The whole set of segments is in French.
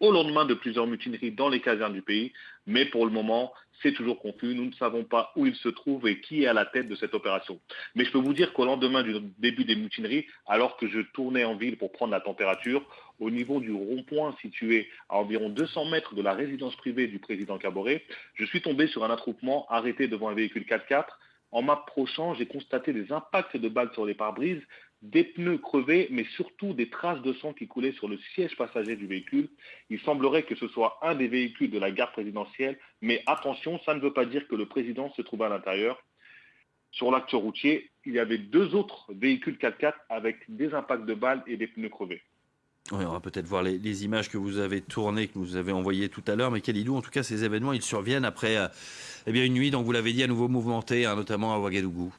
au lendemain de plusieurs mutineries dans les casernes du pays, mais pour le moment, c'est toujours confus. Nous ne savons pas où il se trouve et qui est à la tête de cette opération. Mais je peux vous dire qu'au lendemain du début des mutineries, alors que je tournais en ville pour prendre la température, au niveau du rond-point situé à environ 200 mètres de la résidence privée du président Caboret, je suis tombé sur un attroupement arrêté devant un véhicule 4x4. En m'approchant, j'ai constaté des impacts de balles sur les pare-brises, des pneus crevés, mais surtout des traces de sang qui coulaient sur le siège passager du véhicule. Il semblerait que ce soit un des véhicules de la gare présidentielle, mais attention, ça ne veut pas dire que le président se trouve à l'intérieur. Sur l'acte routier, il y avait deux autres véhicules 4x4 avec des impacts de balles et des pneus crevés. on va peut-être voir les, images que vous avez tournées, que vous avez envoyées tout à l'heure. Mais Kalidou, en tout cas, ces événements, ils surviennent après euh, eh une nuit, donc vous l'avez dit, à nouveau mouvementée, hein, notamment à Ouagadougou.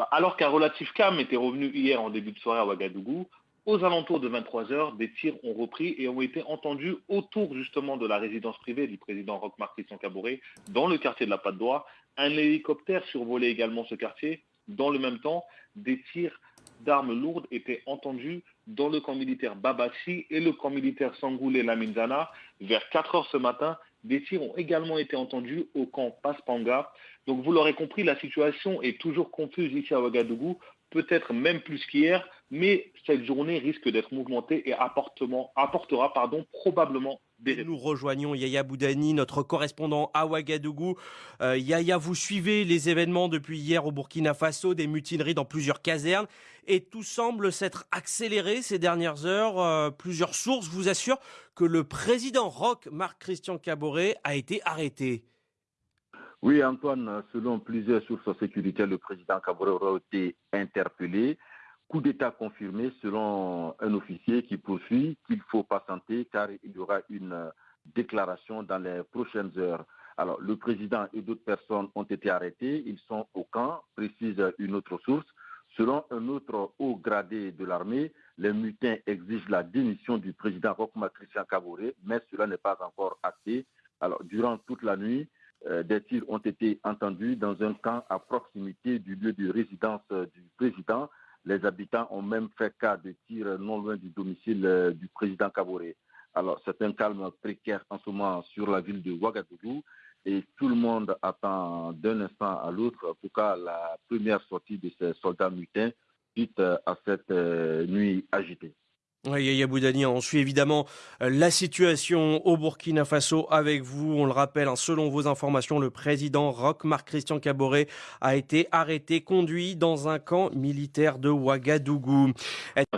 Bah, alors qu'un relatif calme était revenu hier en début de soirée à Ouagadougou, aux alentours de 23 heures, des tirs ont repris et ont été entendus autour justement de la résidence privée du président Roch-Marc Christian Cabouret, dans le quartier de la Patte d'Oie. Un hélicoptère survolait également ce quartier. Dans le même temps, des tirs d'armes lourdes étaient entendus dans le camp militaire Babachi et le camp militaire Sangoulé Laminzana. Vers 4 heures ce matin, des tirs ont également été entendus au camp Paspanga. Donc vous l'aurez compris, la situation est toujours confuse ici à Ouagadougou, peut-être même plus qu'hier, mais cette journée risque d'être mouvementée et apportera probablement des Nous rejoignons Yaya Boudani, notre correspondant à Ouagadougou. Euh, Yaya, vous suivez les événements depuis hier au Burkina Faso, des mutineries dans plusieurs casernes, et tout semble s'être accéléré ces dernières heures. Euh, plusieurs sources vous assurent que le président Roch, Marc-Christian Caboret, a été arrêté. Oui, Antoine, selon plusieurs sources sécuritaires, le président Caboret aura été interpellé. Coup d'État confirmé selon un officier qui poursuit qu'il faut patienter car il y aura une déclaration dans les prochaines heures. Alors, le président et d'autres personnes ont été arrêtés. Ils sont au camp, précise une autre source. Selon un autre haut gradé de l'armée, les mutins exigent la démission du président Rochma Christian Caboret, mais cela n'est pas encore acté. Alors, durant toute la nuit, euh, des tirs ont été entendus dans un camp à proximité du lieu de résidence euh, du président. Les habitants ont même fait cas de tirs non loin du domicile euh, du président Kaboré. Alors, c'est un calme précaire en ce moment sur la ville de Ouagadougou et tout le monde attend d'un instant à l'autre, en tout cas, la première sortie de ces soldats mutins suite à cette nuit agitée. Oui, Yaya Boudani, on suit évidemment euh, la situation au Burkina Faso avec vous. On le rappelle, hein, selon vos informations, le président Roch Marc Christian Caboret a été arrêté, conduit dans un camp militaire de Ouagadougou.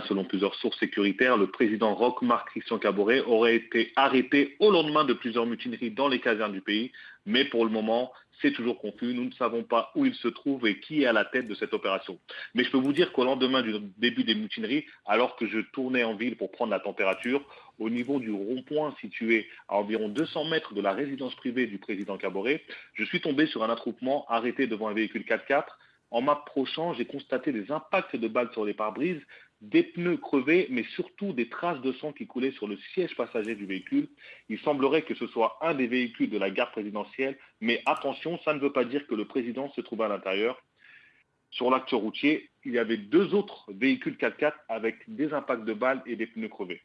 Selon plusieurs sources sécuritaires, le président Roch Marc Christian Caboret aurait été arrêté au lendemain de plusieurs mutineries dans les casernes du pays. Mais pour le moment, c'est toujours confus. Nous ne savons pas où il se trouve et qui est à la tête de cette opération. Mais je peux vous dire qu'au lendemain du début des mutineries, alors que je tournais en ville pour prendre la température, au niveau du rond-point situé à environ 200 mètres de la résidence privée du président Caboret, je suis tombé sur un attroupement arrêté devant un véhicule 4x4. En m'approchant, j'ai constaté des impacts de balles sur les pare-brises, des pneus crevés, mais surtout des traces de sang qui coulaient sur le siège passager du véhicule. Il semblerait que ce soit un des véhicules de la gare présidentielle, mais attention, ça ne veut pas dire que le président se trouve à l'intérieur. Sur l'acte routier, il y avait deux autres véhicules 4x4 avec des impacts de balles et des pneus crevés.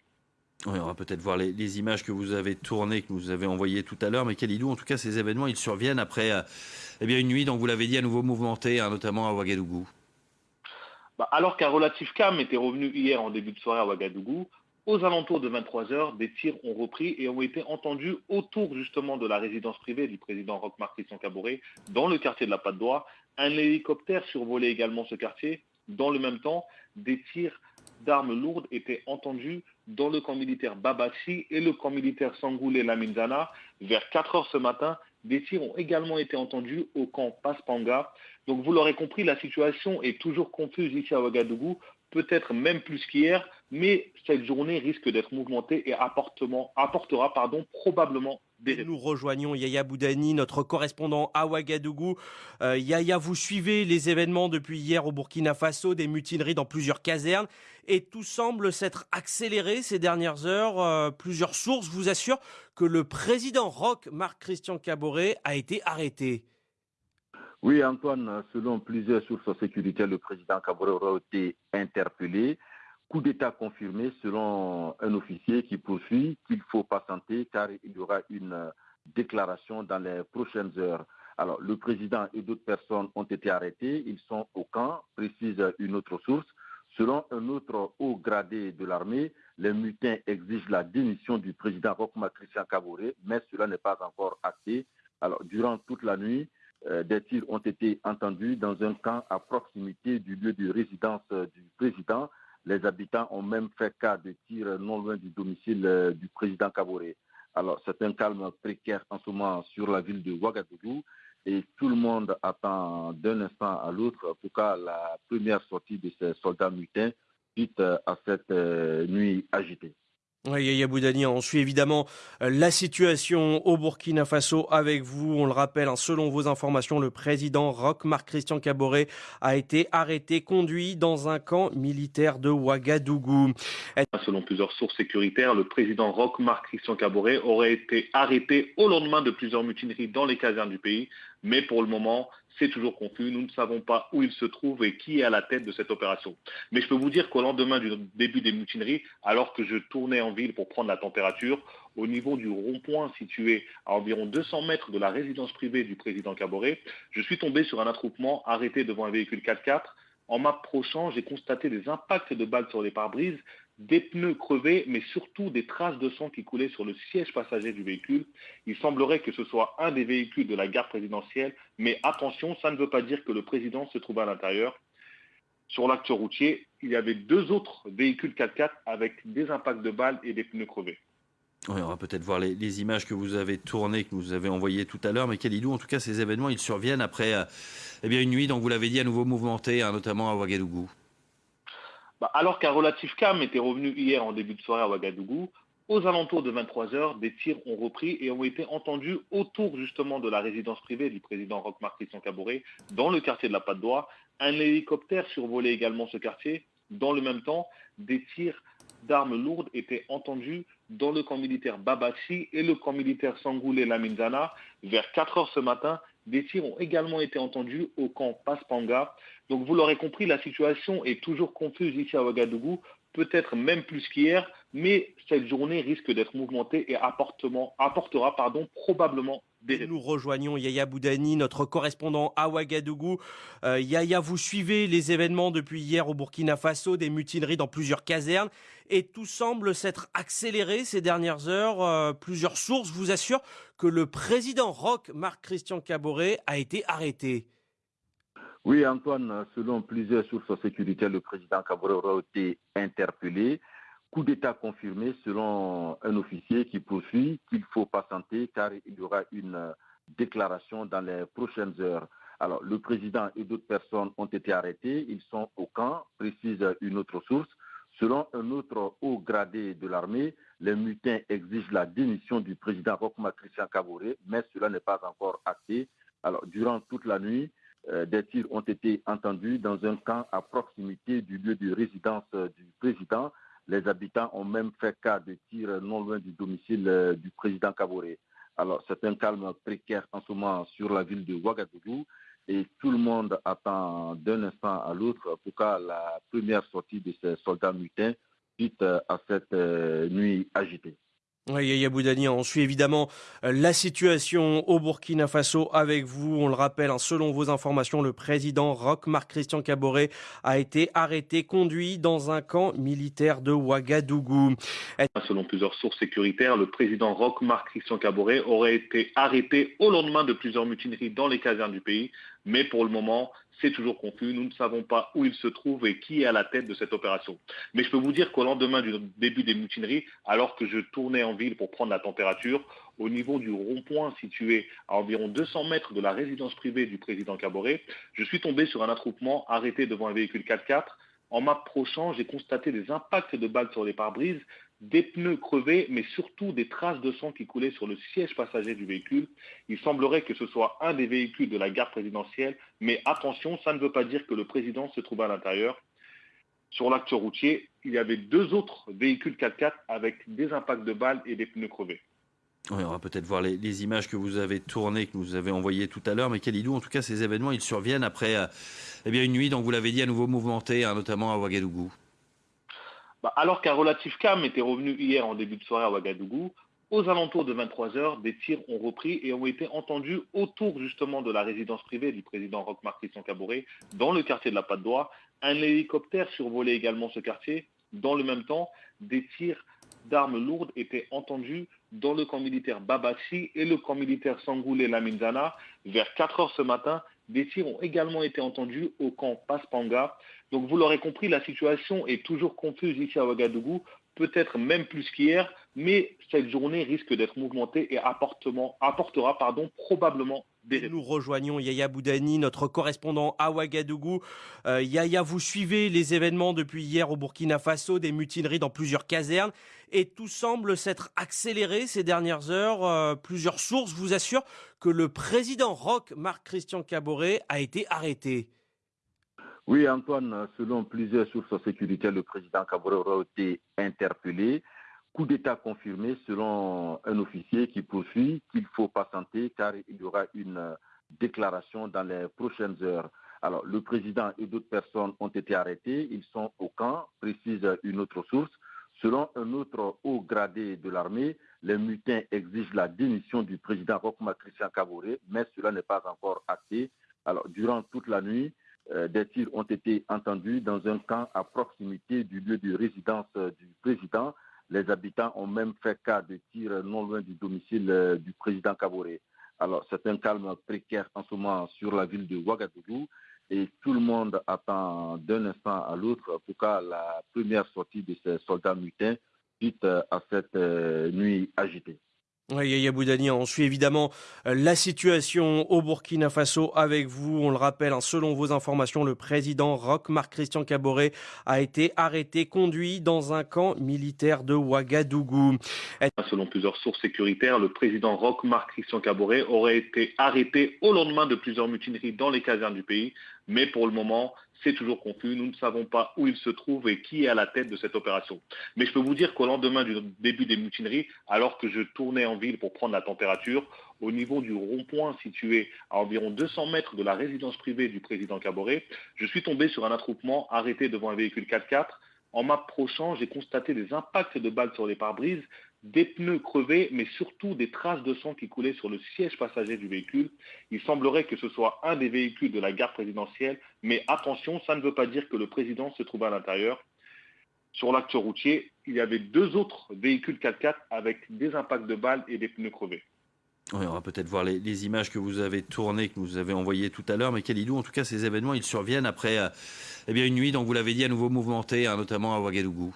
on va peut-être voir les, images que vous avez tournées, que vous avez envoyées tout à l'heure. Mais Kalidou, en tout cas, ces événements, ils surviennent après euh, eh une nuit, donc vous l'avez dit, à nouveau mouvementée, hein, notamment à Ouagadougou. Bah, alors qu'un relatif calme était revenu hier en début de soirée à Ouagadougou, aux alentours de 23 heures, des tirs ont repris et ont été entendus autour justement de la résidence privée du président Roch-Marc Christian dans le quartier de la Patte d'Oie. Un hélicoptère survolait également ce quartier. Dans le même temps, des tirs d'armes lourdes étaient entendus dans le camp militaire Babachi et le camp militaire Sangoulé Laminzana. Vers 4 heures ce matin, des tirs ont également été entendus au camp Paspanga. Donc vous l'aurez compris, la situation est toujours confuse ici à Ouagadougou, peut-être même plus qu'hier, mais cette journée risque d'être mouvementée et apportera probablement. Nous rejoignons Yaya Boudani, notre correspondant à Ouagadougou. Euh, Yaya, vous suivez les événements depuis hier au Burkina Faso, des mutineries dans plusieurs casernes, et tout semble s'être accéléré ces dernières heures. Euh, plusieurs sources vous assurent que le président Roch, Marc-Christian Caboret, a été arrêté. Oui, Antoine, selon plusieurs sources sécuritaires, le président Caboret aura été interpellé. Coup d'État confirmé selon un officier qui poursuit qu'il faut patienter car il y aura une déclaration dans les prochaines heures. Alors, le président et d'autres personnes ont été arrêtés. Ils sont au camp, précise une autre source. Selon un autre haut gradé de l'armée, les mutins exigent la démission du président Rokma Christian mais cela n'est pas encore acté. Alors, durant toute la nuit, euh, des tirs ont été entendus dans un camp à proximité du lieu de résidence euh, du président. Les habitants ont même fait cas de tirs non loin du domicile euh, du président Kabouré. Alors, c'est un calme précaire en ce moment sur la ville de Ouagadougou et tout le monde attend d'un instant à l'autre pour cas la première sortie de ces soldats mutins suite à cette nuit agitée. Oui, Yaya Boudani, on suit évidemment euh, la situation au Burkina Faso avec vous. On le rappelle, hein, selon vos informations, le président Roch Marc Christian Caboret a été arrêté, conduit dans un camp militaire de Ouagadougou. Selon plusieurs sources sécuritaires, le président Roch Marc Christian Caboret aurait été arrêté au lendemain de plusieurs mutineries dans les casernes du pays? Mais pour le moment, c'est toujours confus. Nous ne savons pas où il se trouve et qui est à la tête de cette opération. Mais je peux vous dire qu'au lendemain du début des mutineries, alors que je tournais en ville pour prendre la température, au niveau du rond-point situé à environ 200 mètres de la résidence privée du président Caboret, je suis tombé sur un attroupement arrêté devant un véhicule 4x4. En m'approchant, j'ai constaté des impacts de balles sur les pare-brises, des pneus crevés, mais surtout des traces de sang qui coulaient sur le siège passager du véhicule. Il semblerait que ce soit un des véhicules de la gare présidentielle, mais attention, ça ne veut pas dire que le président se trouve à l'intérieur. Sur l'acte routier, il y avait deux autres véhicules 4x4 avec des impacts de balles et des pneus crevés. on va peut-être voir les, images que vous avez tournées, que vous avez envoyées tout à l'heure. Mais Kalidou, en tout cas, ces événements, ils surviennent après euh, eh une nuit, donc vous l'avez dit, à nouveau mouvementée, hein, notamment à Ouagadougou. Bah, alors qu'un relatif calme était revenu hier en début de soirée à Ouagadougou, aux alentours de 23 heures, des tirs ont repris et ont été entendus autour justement de la résidence privée du président Roch Marc Christian dans le quartier de la Patte d'Oie. Un hélicoptère survolait également ce quartier. Dans le même temps, des tirs d'armes lourdes étaient entendus dans le camp militaire Babachi et le camp militaire Sangoulé Laminzana. Vers 4 heures ce matin, des tirs ont également été entendus au camp Paspanga. Donc vous l'aurez compris, la situation est toujours confuse ici à Ouagadougou, peut-être même plus qu'hier, mais cette journée risque d'être mouvementée et apportera probablement Nous rejoignons Yaya Boudani, notre correspondant à Ouagadougou. Euh, Yaya, vous suivez les événements depuis hier au Burkina Faso, des mutineries dans plusieurs casernes, et tout semble s'être accéléré ces dernières heures. Euh, plusieurs sources vous assurent que le président Roch, Marc-Christian Caboret, a été arrêté. Oui, Antoine, selon plusieurs sources sécuritaires, le président Caboret aura été interpellé. Coup d'État confirmé selon un officier qui poursuit qu'il faut patienter car il y aura une déclaration dans les prochaines heures. Alors, le président et d'autres personnes ont été arrêtés. Ils sont au camp, précise une autre source. Selon un autre haut gradé de l'armée, les mutins exigent la démission du président Rokma Christian Caboret, mais cela n'est pas encore acté. Alors, durant toute la nuit, euh, des tirs ont été entendus dans un camp à proximité du lieu de résidence euh, du président. Les habitants ont même fait cas de tirs non loin du domicile euh, du président Kaboré. Alors, c'est un calme précaire en ce moment sur la ville de Ouagadougou et tout le monde attend d'un instant à l'autre pour cas la première sortie de ces soldats mutins suite à cette nuit agitée. Yaya on suit évidemment euh, la situation au Burkina Faso avec vous. On le rappelle, hein, selon vos informations, le président Roch Marc Christian Caboret a été arrêté, conduit dans un camp militaire de Ouagadougou. Selon plusieurs sources sécuritaires, le président Roch Marc Christian Caboret aurait été arrêté au lendemain de plusieurs mutineries dans les casernes du pays. Mais pour le moment, c'est toujours confus. Nous ne savons pas où il se trouve et qui est à la tête de cette opération. Mais je peux vous dire qu'au lendemain du début des mutineries, alors que je tournais en ville pour prendre la température, au niveau du rond-point situé à environ 200 mètres de la résidence privée du président Caboret, je suis tombé sur un attroupement arrêté devant un véhicule 4x4. En m'approchant, j'ai constaté des impacts de balles sur les pare-brises, des pneus crevés, mais surtout des traces de sang qui coulaient sur le siège passager du véhicule. Il semblerait que ce soit un des véhicules de la gare présidentielle, mais attention, ça ne veut pas dire que le président se trouve à l'intérieur. Sur l'acte routier, il y avait deux autres véhicules 4x4 avec des impacts de balles et des pneus crevés. on va peut-être voir les, images que vous avez tournées, que vous avez envoyées tout à l'heure. Mais Kalidou, en tout cas, ces événements, ils surviennent après euh, eh une nuit, donc vous l'avez dit, à nouveau mouvementée, hein, notamment à Ouagadougou. Bah, alors qu'un relatif calme était revenu hier en début de soirée à Ouagadougou, aux alentours de 23 heures, des tirs ont repris et ont été entendus autour justement de la résidence privée du président Roch-Marc Christian Caboret dans le quartier de la Patte d'Oie. Un hélicoptère survolait également ce quartier. Dans le même temps, des tirs d'armes lourdes étaient entendus dans le camp militaire Babachi et le camp militaire Sangoulé Laminzana. Vers 4 heures ce matin, des tirs ont également été entendus au camp Paspanga. Donc vous l'aurez compris, la situation est toujours confuse ici à Ouagadougou peut-être même plus qu'hier, mais cette journée risque d'être mouvementée et apportera pardon, probablement des Nous rejoignons Yaya Boudani, notre correspondant à Ouagadougou. Euh, Yaya, vous suivez les événements depuis hier au Burkina Faso, des mutineries dans plusieurs casernes, et tout semble s'être accéléré ces dernières heures. Euh, plusieurs sources vous assurent que le président Roch, Marc-Christian Caboret, a été arrêté. Oui, Antoine, selon plusieurs sources sécuritaires, le président Kabore a été interpellé. Coup d'État confirmé selon un officier qui poursuit qu'il faut patienter car il y aura une déclaration dans les prochaines heures. Alors, le président et d'autres personnes ont été arrêtés. Ils sont au camp, précise une autre source. Selon un autre haut gradé de l'armée, les mutins exigent la démission du président Rokma Christian Kabore, mais cela n'est pas encore acté. Alors, durant toute la nuit, des tirs ont été entendus dans un camp à proximité du lieu de résidence euh, du président. Les habitants ont même fait cas de tirs non loin du domicile euh, du président Kaboré. Alors, c'est un calme précaire en ce moment sur la ville de Ouagadougou et tout le monde attend d'un instant à l'autre pour que la première sortie de ces soldats mutins suite à cette nuit agitée. Yaya Boudani, on suit évidemment euh, la situation au Burkina Faso avec vous. On le rappelle, hein, selon vos informations, le président Roch Marc Christian Caboret a été arrêté, conduit dans un camp militaire de Ouagadougou. Selon plusieurs sources sécuritaires, le président Roch Marc Christian Caboret aurait été arrêté au lendemain de plusieurs mutineries dans les casernes du pays. Mais pour le moment, c'est toujours confus. Nous ne savons pas où il se trouve et qui est à la tête de cette opération. Mais je peux vous dire qu'au lendemain du début des mutineries, alors que je tournais en ville pour prendre la température, au niveau du rond-point situé à environ 200 mètres de la résidence privée du président Caboret, je suis tombé sur un attroupement arrêté devant un véhicule 4x4. En m'approchant, j'ai constaté des impacts de balles sur les pare-brises des pneus crevés, mais surtout des traces de sang qui coulaient sur le siège passager du véhicule. Il semblerait que ce soit un des véhicules de la garde présidentielle, mais attention, ça ne veut pas dire que le président se trouve à l'intérieur. Sur l'acte routier, il y avait deux autres véhicules 4x4 avec des impacts de balles et des pneus crevés. on va peut-être voir les, images que vous avez tournées, que vous avez envoyées tout à l'heure, mais Kalidou, en tout cas, ces événements, ils surviennent après euh, eh une nuit, donc vous l'avez dit, à nouveau mouvementée, hein, notamment à Ouagadougou.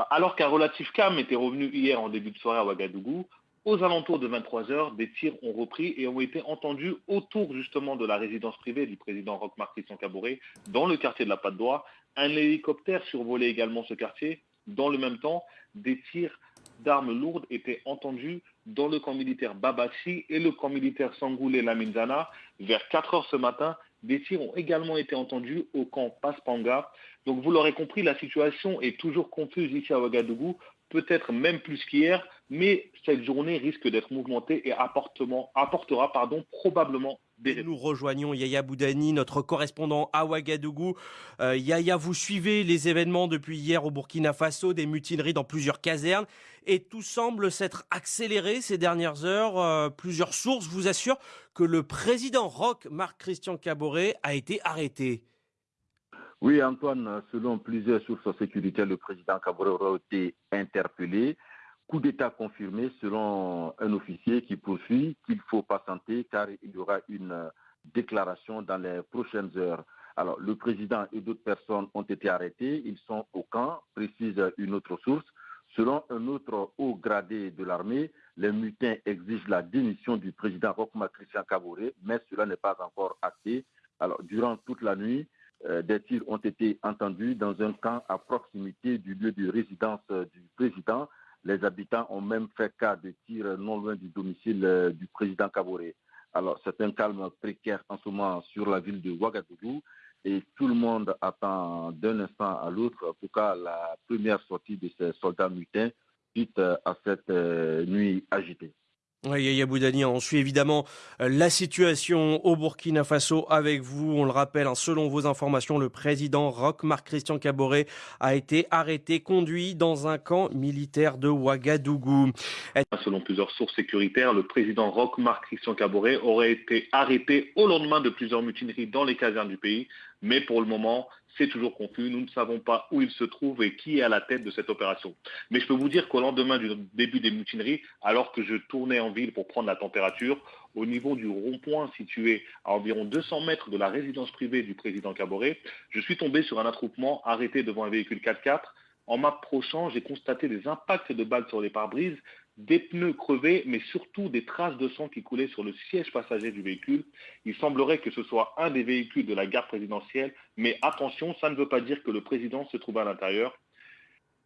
Bah, alors qu'un relatif calme était revenu hier en début de soirée à Ouagadougou, aux alentours de 23 heures, des tirs ont repris et ont été entendus autour justement de la résidence privée du président Roch-Marc Christian Caboret dans le quartier de la Patte d'Oie. Un hélicoptère survolait également ce quartier. Dans le même temps, des tirs d'armes lourdes étaient entendus dans le camp militaire Babachi et le camp militaire Sangoulé Laminzana. Vers 4 heures ce matin, des tirs ont également été entendus au camp Paspanga. Donc vous l'aurez compris, la situation est toujours confuse ici à Ouagadougou, peut-être même plus qu'hier, mais cette journée risque d'être mouvementée et apportera probablement Nous rejoignons Yaya Boudani, notre correspondant à Ouagadougou. Euh, Yaya, vous suivez les événements depuis hier au Burkina Faso, des mutineries dans plusieurs casernes, et tout semble s'être accéléré ces dernières heures. Euh, plusieurs sources vous assurent que le président Roch, Marc Christian Caboret, a été arrêté. Oui, Antoine, selon plusieurs sources sécuritaires, le président Cabrera a été interpellé. Coup d'État confirmé selon un officier qui poursuit qu'il faut patienter car il y aura une déclaration dans les prochaines heures. Alors, le président et d'autres personnes ont été arrêtés. Ils sont au camp, précise une autre source. Selon un autre haut gradé de l'armée, les mutins exigent la démission du président Rokma Christian Caboret, mais cela n'est pas encore acté. Alors, durant toute la nuit, euh, des tirs ont été entendus dans un camp à proximité du lieu de résidence euh, du président. Les habitants ont même fait cas de tirs non loin du domicile euh, du président Kaboré. Alors, c'est un calme précaire en ce moment sur la ville de Ouagadougou et tout le monde attend d'un instant à l'autre pour que la première sortie de ces soldats mutins suite à cette nuit agitée. Oui, Yaya Boudani, on suit évidemment euh, la situation au Burkina Faso avec vous. On le rappelle, hein, selon vos informations, le président Roch Marc Christian Caboret a été arrêté, conduit dans un camp militaire de Ouagadougou. Selon plusieurs sources sécuritaires, le président Roch Marc Christian Caboret aurait été arrêté au lendemain de plusieurs mutineries dans les casernes du pays. Mais pour le moment, c'est toujours confus. Nous ne savons pas où il se trouve et qui est à la tête de cette opération. Mais je peux vous dire qu'au lendemain du début des mutineries, alors que je tournais en ville pour prendre la température, au niveau du rond-point situé à environ 200 mètres de la résidence privée du président Caboret, je suis tombé sur un attroupement arrêté devant un véhicule 4x4. En m'approchant, j'ai constaté des impacts de balles sur les pare-brises, des pneus crevés, mais surtout des traces de sang qui coulaient sur le siège passager du véhicule. Il semblerait que ce soit un des véhicules de la gare présidentielle, mais attention, ça ne veut pas dire que le président se trouve à l'intérieur.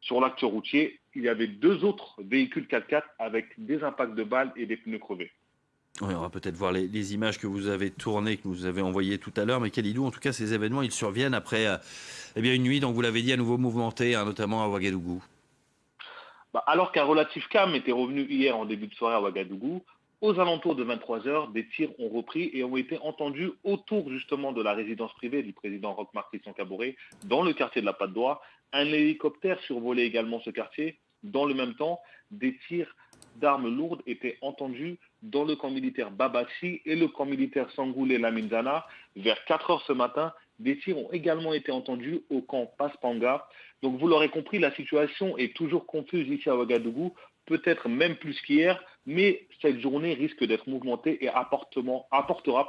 Sur l'acte routier, il y avait deux autres véhicules 4x4 avec des impacts de balles et des pneus crevés. on va peut-être voir les, images que vous avez tournées, que vous avez envoyées tout à l'heure. Mais Kalidou, en tout cas, ces événements, ils surviennent après euh, eh une nuit, donc vous l'avez dit, à nouveau mouvementée, hein, notamment à Ouagadougou. Bah, alors qu'un relatif calme était revenu hier en début de soirée à Ouagadougou, aux alentours de 23 heures, des tirs ont repris et ont été entendus autour justement de la résidence privée du président Roch-Marc Christian dans le quartier de la Patte d'Oie. Un hélicoptère survolait également ce quartier. Dans le même temps, des tirs d'armes lourdes étaient entendus dans le camp militaire Babachi et le camp militaire Sangoulé Laminzana. Vers 4 heures ce matin, des tirs ont également été entendus au camp Paspanga. Donc vous l'aurez compris, la situation est toujours confuse ici à Ouagadougou, peut-être même plus qu'hier, mais cette journée risque d'être mouvementée et apportera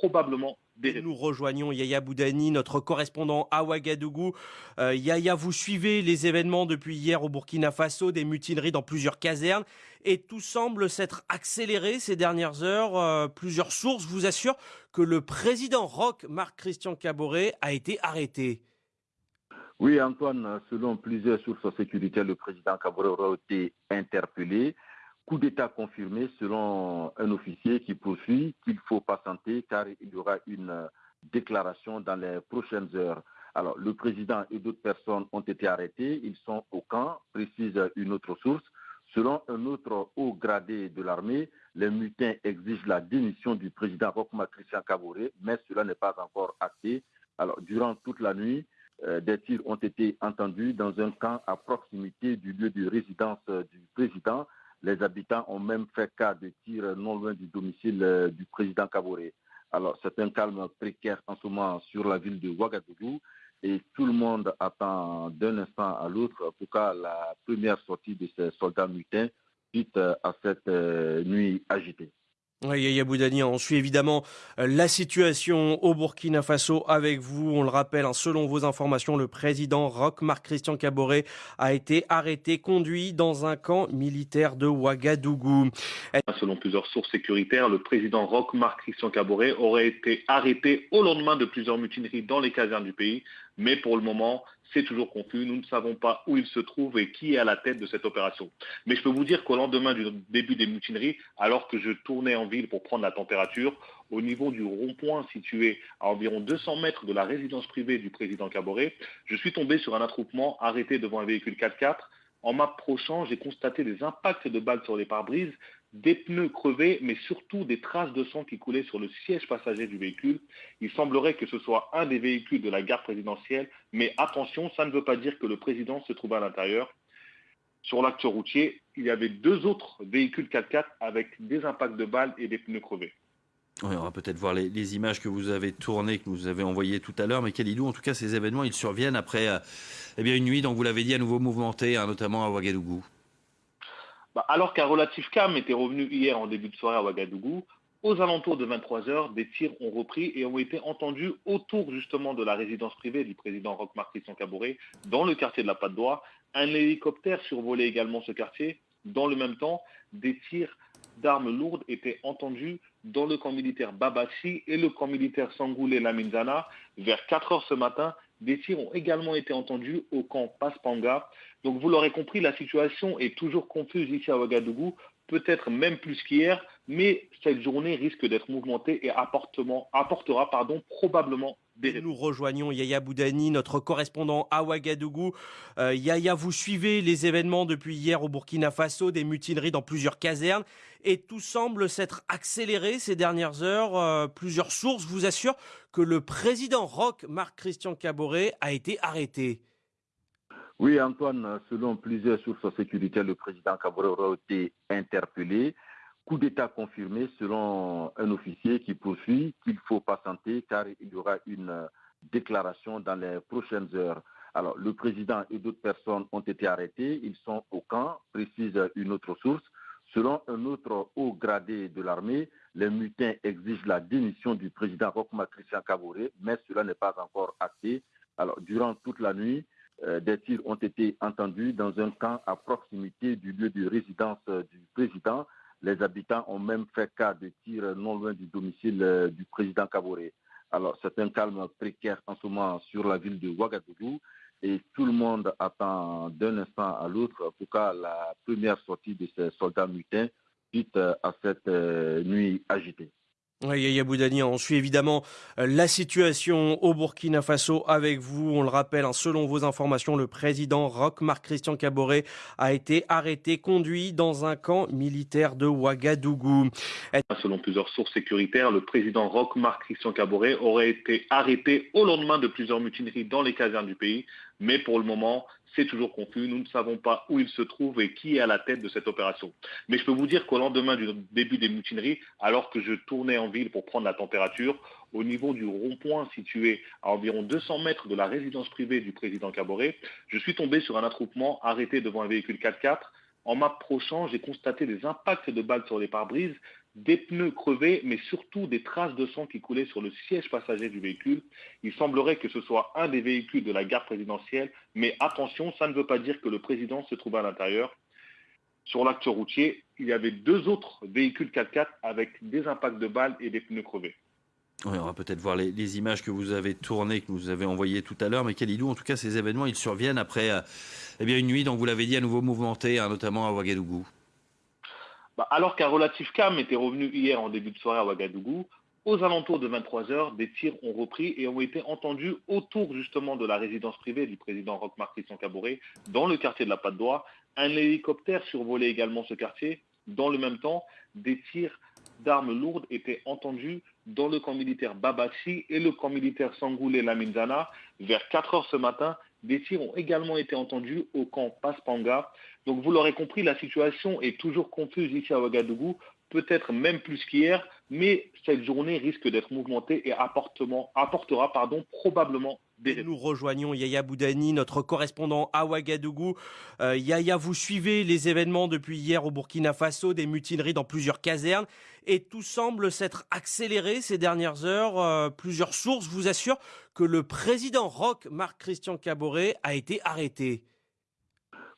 probablement. Nous rejoignons Yaya Boudani, notre correspondant à Ouagadougou. Euh, Yaya, vous suivez les événements depuis hier au Burkina Faso, des mutineries dans plusieurs casernes, et tout semble s'être accéléré ces dernières heures. Euh, plusieurs sources vous assurent que le président Roch, Marc-Christian Caboret, a été arrêté. Oui, Antoine, selon plusieurs sources sécuritaires, le président Kabore aura été interpellé. Coup d'État confirmé selon un officier qui poursuit qu'il faut patienter car il y aura une déclaration dans les prochaines heures. Alors, le président et d'autres personnes ont été arrêtés. Ils sont au camp, précise une autre source. Selon un autre haut gradé de l'armée, les mutins exigent la démission du président Rokma Christian Kabore, mais cela n'est pas encore acté. Alors, durant toute la nuit, euh, des tirs ont été entendus dans un camp à proximité du lieu de résidence euh, du président. Les habitants ont même fait cas de tirs non loin du domicile euh, du président Kaboré. Alors, c'est un calme précaire en ce moment sur la ville de Ouagadougou et tout le monde attend d'un instant à l'autre pour cas la première sortie de ces soldats mutins suite à cette nuit agitée. Oui, on suit évidemment euh, la situation au Burkina Faso avec vous. On le rappelle, hein, selon vos informations, le président Roch Marc Christian Caboret a été arrêté, conduit dans un camp militaire de Ouagadougou. Selon plusieurs sources sécuritaires, le président Roch Marc Christian Caboret aurait été arrêté au lendemain de plusieurs mutineries dans les casernes du pays. Mais pour le moment, c'est toujours confus. Nous ne savons pas où il se trouve et qui est à la tête de cette opération. Mais je peux vous dire qu'au lendemain du début des mutineries, alors que je tournais en ville pour prendre la température, au niveau du rond-point situé à environ 200 mètres de la résidence privée du président Caboret, je suis tombé sur un attroupement arrêté devant un véhicule 4x4. En m'approchant, j'ai constaté des impacts de balles sur les pare-brises, des pneus crevés, mais surtout des traces de sang qui coulaient sur le siège passager du véhicule. Il semblerait que ce soit un des véhicules de la gare présidentielle, mais attention, ça ne veut pas dire que le président se trouve à l'intérieur. Sur l'acte routier, il y avait deux autres véhicules 4x4 avec des impacts de balles et des pneus crevés. on va peut-être voir les, images que vous avez tournées, que vous avez envoyées tout à l'heure. Mais Kalidou, en tout cas, ces événements, ils surviennent après euh, eh une nuit, donc vous l'avez dit, à nouveau mouvementée, hein, notamment à Ouagadougou. Bah, alors qu'un relatif calme était revenu hier en début de soirée à Ouagadougou, aux alentours de 23 heures, des tirs ont repris et ont été entendus autour justement de la résidence privée du président Roch Christian Cabouret, dans le quartier de la Patte d'Oie. Un hélicoptère survolait également ce quartier. Dans le même temps, des tirs d'armes lourdes étaient entendus dans le camp militaire Babachi et le camp militaire Sangoulé Laminzana. Vers 4 heures ce matin, des tirs ont également été entendus au camp Paspanga. Donc vous l'aurez compris, la situation est toujours confuse ici à Ouagadougou, peut-être même plus qu'hier, mais cette journée risque d'être mouvementée et apportera probablement Nous rejoignons Yaya Boudani, notre correspondant à Ouagadougou. Euh, Yaya, vous suivez les événements depuis hier au Burkina Faso, des mutineries dans plusieurs casernes, et tout semble s'être accéléré ces dernières heures. Euh, plusieurs sources vous assurent que le président Roch, Marc-Christian Caboret, a été arrêté. Oui, Antoine, selon plusieurs sources sécuritaires, le président Caboret aura été interpellé. Coup d'État confirmé selon un officier qui poursuit qu'il faut patienter car il y aura une déclaration dans les prochaines heures. Alors, le président et d'autres personnes ont été arrêtés. Ils sont au camp, précise une autre source. Selon un autre haut gradé de l'armée, les mutins exigent la démission du président Rokma Christian Kabouré, mais cela n'est pas encore acté. Alors, durant toute la nuit, euh, des tirs ont été entendus dans un camp à proximité du lieu de résidence euh, du président. Les habitants ont même fait cas de tirs non loin du domicile euh, du président Kaboré. Alors, c'est un calme précaire en ce moment sur la ville de Ouagadougou et tout le monde attend d'un instant à l'autre pour cas la première sortie de ces soldats mutins suite à cette euh, nuit agitée. Yaya Boudani, on suit évidemment euh, la situation au Burkina Faso avec vous. On le rappelle, hein, selon vos informations, le président Roch Marc-Christian Caboret a été arrêté, conduit dans un camp militaire de Ouagadougou. Selon plusieurs sources sécuritaires, le président Roch Marc-Christian Caboret aurait été arrêté au lendemain de plusieurs mutineries dans les casernes du pays. Mais pour le moment, c'est toujours confus. Nous ne savons pas où il se trouve et qui est à la tête de cette opération. Mais je peux vous dire qu'au lendemain du début des mutineries, alors que je tournais en ville pour prendre la température, au niveau du rond-point situé à environ 200 mètres de la résidence privée du président Caboret, je suis tombé sur un attroupement arrêté devant un véhicule 4x4. En m'approchant, j'ai constaté des impacts de balles sur les pare-brises des pneus crevés, mais surtout des traces de sang qui coulaient sur le siège passager du véhicule. Il semblerait que ce soit un des véhicules de la gare présidentielle, mais attention, ça ne veut pas dire que le président se trouvait à l'intérieur. Sur l'acte routier, il y avait deux autres véhicules 4x4 avec des impacts de balles et des pneus crevés. on va peut-être voir les, images que vous avez tournées, que vous avez envoyées tout à l'heure. Mais Kalidou, en tout cas, ces événements, ils surviennent après euh, eh une nuit, donc vous l'avez dit, à nouveau mouvementée, hein, notamment à Ouagadougou. Bah, alors qu'un relatif calme était revenu hier en début de soirée à Ouagadougou, aux alentours de 23 heures, des tirs ont repris et ont été entendus autour justement de la résidence privée du président Roch-Marc Christian dans le quartier de la Patte d'Oie. Un hélicoptère survolait également ce quartier. Dans le même temps, des tirs d'armes lourdes étaient entendus dans le camp militaire Babachi et le camp militaire Sangoulé Laminzana. Vers 4 heures ce matin, des tirs ont également été entendus au camp Paspanga. Donc vous l'aurez compris, la situation est toujours confuse ici à Ouagadougou, peut-être même plus qu'hier, mais cette journée risque d'être mouvementée et apportera probablement Nous rejoignons Yaya Boudani, notre correspondant à Ouagadougou. Euh, Yaya, vous suivez les événements depuis hier au Burkina Faso, des mutineries dans plusieurs casernes, et tout semble s'être accéléré ces dernières heures. Euh, plusieurs sources vous assurent que le président Roch, Marc-Christian Caboret, a été arrêté.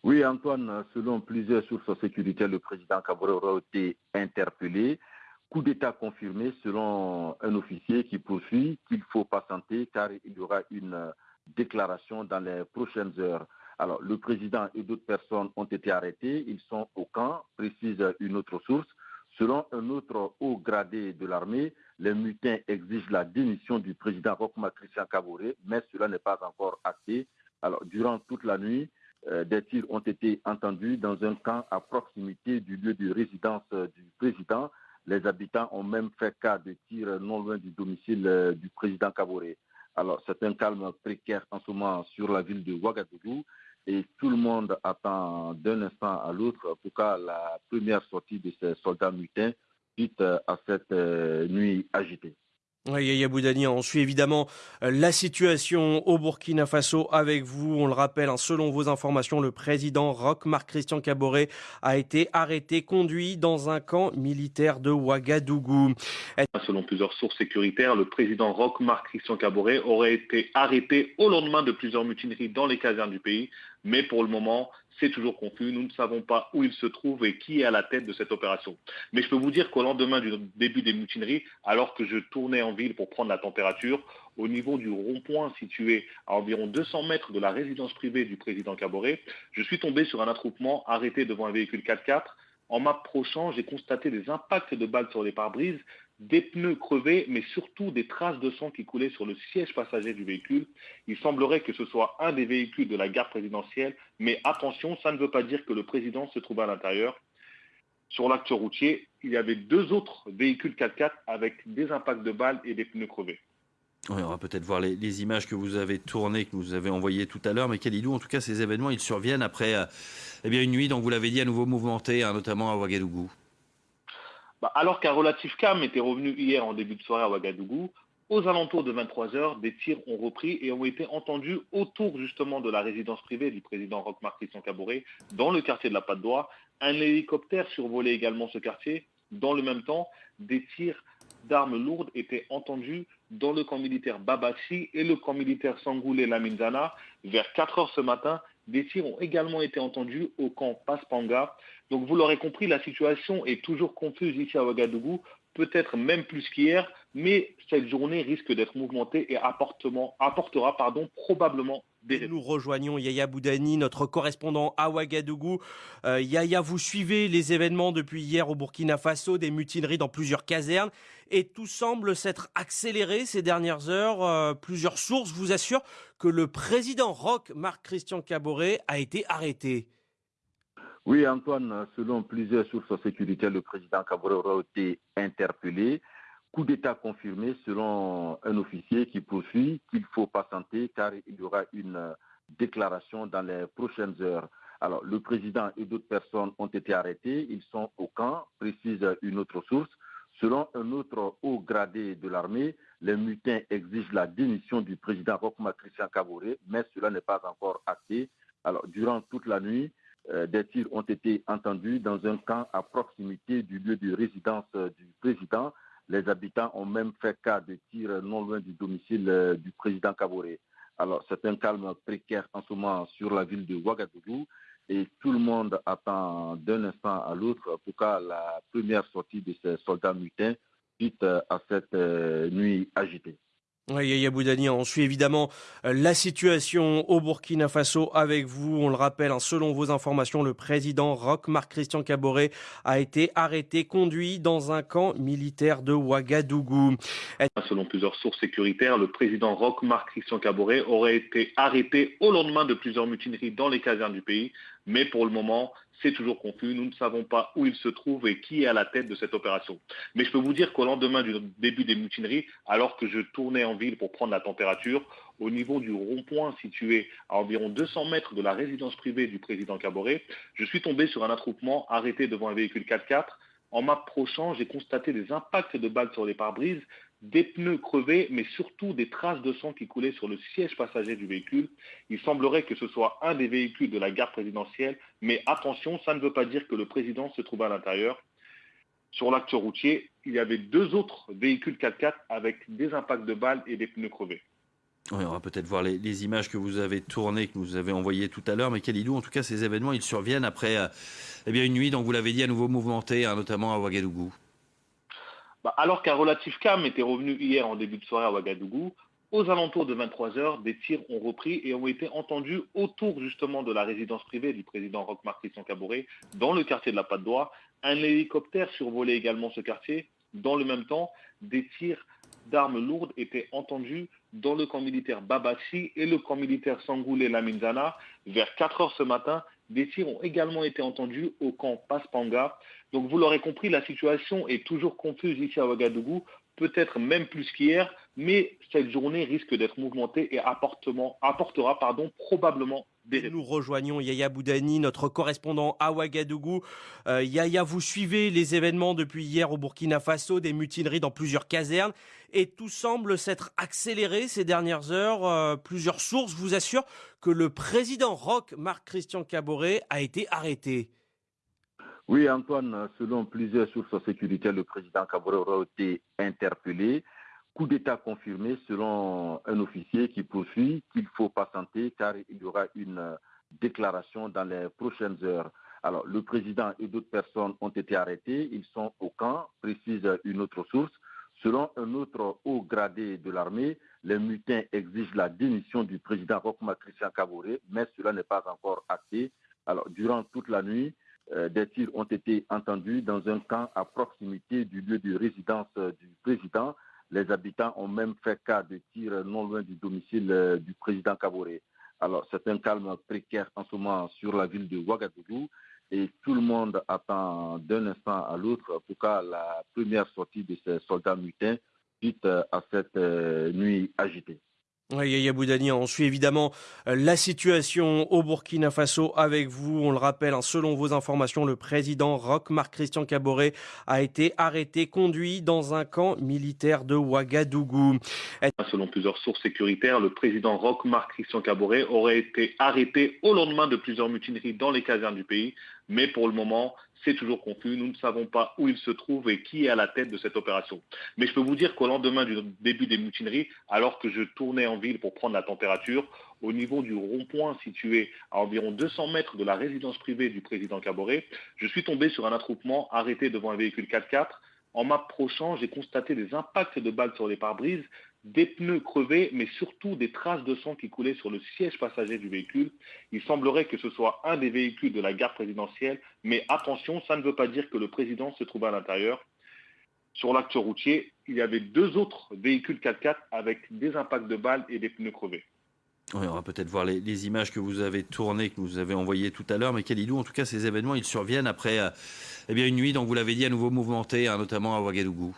Oui, Antoine, selon plusieurs sources sécuritaires, le président Caboret aura été interpellé. Coup d'État confirmé selon un officier qui poursuit qu'il faut patienter car il y aura une déclaration dans les prochaines heures. Alors, le président et d'autres personnes ont été arrêtés. Ils sont au camp, précise une autre source. Selon un autre haut gradé de l'armée, les mutins exigent la démission du président Rokma Christian Caboret, mais cela n'est pas encore acté. Alors, durant toute la nuit, euh, des tirs ont été entendus dans un camp à proximité du lieu de résidence euh, du président. Les habitants ont même fait cas de tirs non loin du domicile euh, du président Kaboré. Alors, c'est un calme précaire en ce moment sur la ville de Ouagadougou et tout le monde attend d'un instant à l'autre pour cas la première sortie de ces soldats mutins suite à cette nuit agitée. Yaya Boudani, on suit évidemment euh, la situation au Burkina Faso avec vous. On le rappelle, hein, selon vos informations, le président Roch Marc-Christian Caboret a été arrêté, conduit dans un camp militaire de Ouagadougou. Selon plusieurs sources sécuritaires, le président Roch Marc-Christian Caboret aurait été arrêté au lendemain de plusieurs mutineries dans les casernes du pays. Mais pour le moment, c'est toujours confus. Nous ne savons pas où il se trouve et qui est à la tête de cette opération. Mais je peux vous dire qu'au lendemain du début des mutineries, alors que je tournais en ville pour prendre la température, au niveau du rond-point situé à environ 200 mètres de la résidence privée du président Caboret, je suis tombé sur un attroupement arrêté devant un véhicule 4x4. En m'approchant, j'ai constaté des impacts de balles sur les pare-brises, des pneus crevés, mais surtout des traces de sang qui coulaient sur le siège passager du véhicule. Il semblerait que ce soit un des véhicules de la garde présidentielle, mais attention, ça ne veut pas dire que le président se trouve à l'intérieur. Sur l'acte routier, il y avait deux autres véhicules 4x4 avec des impacts de balles et des pneus crevés. on va peut-être voir les, images que vous avez tournées, que vous avez envoyées tout à l'heure. Mais Kalidou, en tout cas, ces événements, ils surviennent après euh, eh une nuit, donc vous l'avez dit, à nouveau mouvementée, hein, notamment à Ouagadougou. Bah, alors qu'un relatif calme était revenu hier en début de soirée à Ouagadougou, aux alentours de 23 heures, des tirs ont repris et ont été entendus autour justement de la résidence privée du président Roch-Marc Christian Caboret, dans le quartier de la Patte d'Oie. Un hélicoptère survolait également ce quartier. Dans le même temps, des tirs d'armes lourdes étaient entendus dans le camp militaire Babassi et le camp militaire Sangoulé Laminzana. Vers 4 heures ce matin, des tirs ont également été entendus au camp Paspanga. Donc vous l'aurez compris, la situation est toujours confuse ici à Ouagadougou, peut-être même plus qu'hier, mais cette journée risque d'être mouvementée et apportera pardon, probablement des Nous rejoignons Yaya Boudani, notre correspondant à Ouagadougou. Euh, Yaya, vous suivez les événements depuis hier au Burkina Faso, des mutineries dans plusieurs casernes, et tout semble s'être accéléré ces dernières heures. Euh, plusieurs sources vous assurent que le président Roch, Marc-Christian Caboret, a été arrêté. Oui, Antoine, selon plusieurs sources sécuritaires, le président Kabore a été interpellé. Coup d'État confirmé selon un officier qui poursuit qu'il faut patienter car il y aura une déclaration dans les prochaines heures. Alors, le président et d'autres personnes ont été arrêtés. Ils sont au camp, précise une autre source. Selon un autre haut gradé de l'armée, les mutins exigent la démission du président Rokma Christian Kabore, mais cela n'est pas encore acté. Alors, durant toute la nuit, euh, des tirs ont été entendus dans un camp à proximité du lieu de résidence euh, du président. Les habitants ont même fait cas de tirs non loin du domicile euh, du président Kaboré. Alors, c'est un calme précaire en ce moment sur la ville de Ouagadougou et tout le monde attend d'un instant à l'autre pour que la première sortie de ces soldats mutins suite à cette nuit agitée. Yaya Boudani, on suit évidemment euh, la situation au Burkina Faso avec vous. On le rappelle, hein, selon vos informations, le président Roch Marc Christian Caboret a été arrêté, conduit dans un camp militaire de Ouagadougou. Selon plusieurs sources sécuritaires, le président Roch Marc Christian Caboret aurait été arrêté au lendemain de plusieurs mutineries dans les casernes du pays. Mais pour le moment, c'est toujours confus. Nous ne savons pas où il se trouve et qui est à la tête de cette opération. Mais je peux vous dire qu'au lendemain du début des mutineries, alors que je tournais en ville pour prendre la température, au niveau du rond-point situé à environ 200 mètres de la résidence privée du président Caboret, je suis tombé sur un attroupement arrêté devant un véhicule 4x4. En m'approchant, j'ai constaté des impacts de balles sur les pare-brises, des pneus crevés, mais surtout des traces de sang qui coulaient sur le siège passager du véhicule. Il semblerait que ce soit un des véhicules de la garde présidentielle, mais attention, ça ne veut pas dire que le président se trouve à l'intérieur. Sur l'acte routier, il y avait deux autres véhicules 4x4 avec des impacts de balles et des pneus crevés. on va peut-être voir les, images que vous avez tournées, que vous avez envoyées tout à l'heure. Mais Kalidou, en tout cas, ces événements, ils surviennent après euh, eh une nuit, donc vous l'avez dit, à nouveau mouvementée, hein, notamment à Ouagadougou. Bah, alors qu'un relatif calme était revenu hier en début de soirée à Ouagadougou, aux alentours de 23 heures, des tirs ont repris et ont été entendus autour justement de la résidence privée du président Roch-Marc Christian dans le quartier de la Patte d'Oie. Un hélicoptère survolait également ce quartier. Dans le même temps, des tirs d'armes lourdes étaient entendus dans le camp militaire Babassi et le camp militaire Sangoulé Laminzana. Vers 4 heures ce matin, des tirs ont également été entendus au camp Paspanga. Donc vous l'aurez compris, la situation est toujours confuse ici à Ouagadougou, peut-être même plus qu'hier, mais cette journée risque d'être mouvementée et apportera probablement Nous rejoignons Yaya Boudani, notre correspondant à Ouagadougou. Euh, Yaya, vous suivez les événements depuis hier au Burkina Faso, des mutineries dans plusieurs casernes, et tout semble s'être accéléré ces dernières heures. Euh, plusieurs sources vous assurent que le président Roch, Marc Christian Caboret, a été arrêté. Oui, Antoine, selon plusieurs sources sécuritaires, le président Kabore a été interpellé. Coup d'État confirmé selon un officier qui poursuit qu'il faut patienter car il y aura une déclaration dans les prochaines heures. Alors, le président et d'autres personnes ont été arrêtés. Ils sont au camp, précise une autre source. Selon un autre haut gradé de l'armée, les mutins exigent la démission du président Rokma Christian Kabore, mais cela n'est pas encore acté. Alors, durant toute la nuit, euh, des tirs ont été entendus dans un camp à proximité du lieu de résidence euh, du président. Les habitants ont même fait cas de tirs non loin du domicile euh, du président Kaboré. Alors, c'est un calme précaire en ce moment sur la ville de Ouagadougou et tout le monde attend d'un instant à l'autre, en tout la première sortie de ces soldats mutins suite à cette nuit agitée. Yaya Boudani, on suit évidemment euh, la situation au Burkina Faso avec vous. On le rappelle, hein, selon vos informations, le président Roch Marc Christian Caboret a été arrêté, conduit dans un camp militaire de Ouagadougou. Selon plusieurs sources sécuritaires, le président Roch Marc Christian Caboret aurait été arrêté au lendemain de plusieurs mutineries dans les casernes du pays. Mais pour le moment, c'est toujours confus. Nous ne savons pas où il se trouve et qui est à la tête de cette opération. Mais je peux vous dire qu'au lendemain du début des mutineries, alors que je tournais en ville pour prendre la température, au niveau du rond-point situé à environ 200 mètres de la résidence privée du président Caboret, je suis tombé sur un attroupement arrêté devant un véhicule 4x4. En m'approchant, j'ai constaté des impacts de balles sur les pare-brises, des pneus crevés, mais surtout des traces de sang qui coulaient sur le siège passager du véhicule. Il semblerait que ce soit un des véhicules de la gare présidentielle, mais attention, ça ne veut pas dire que le président se trouvait à l'intérieur. Sur l'acte routier, il y avait deux autres véhicules 4x4 avec des impacts de balles et des pneus crevés. on va peut-être voir les, images que vous avez tournées, que vous avez envoyées tout à l'heure. Mais Kalidou, en tout cas, ces événements, ils surviennent après euh, eh une nuit, donc vous l'avez dit, à nouveau mouvementée, hein, notamment à Ouagadougou.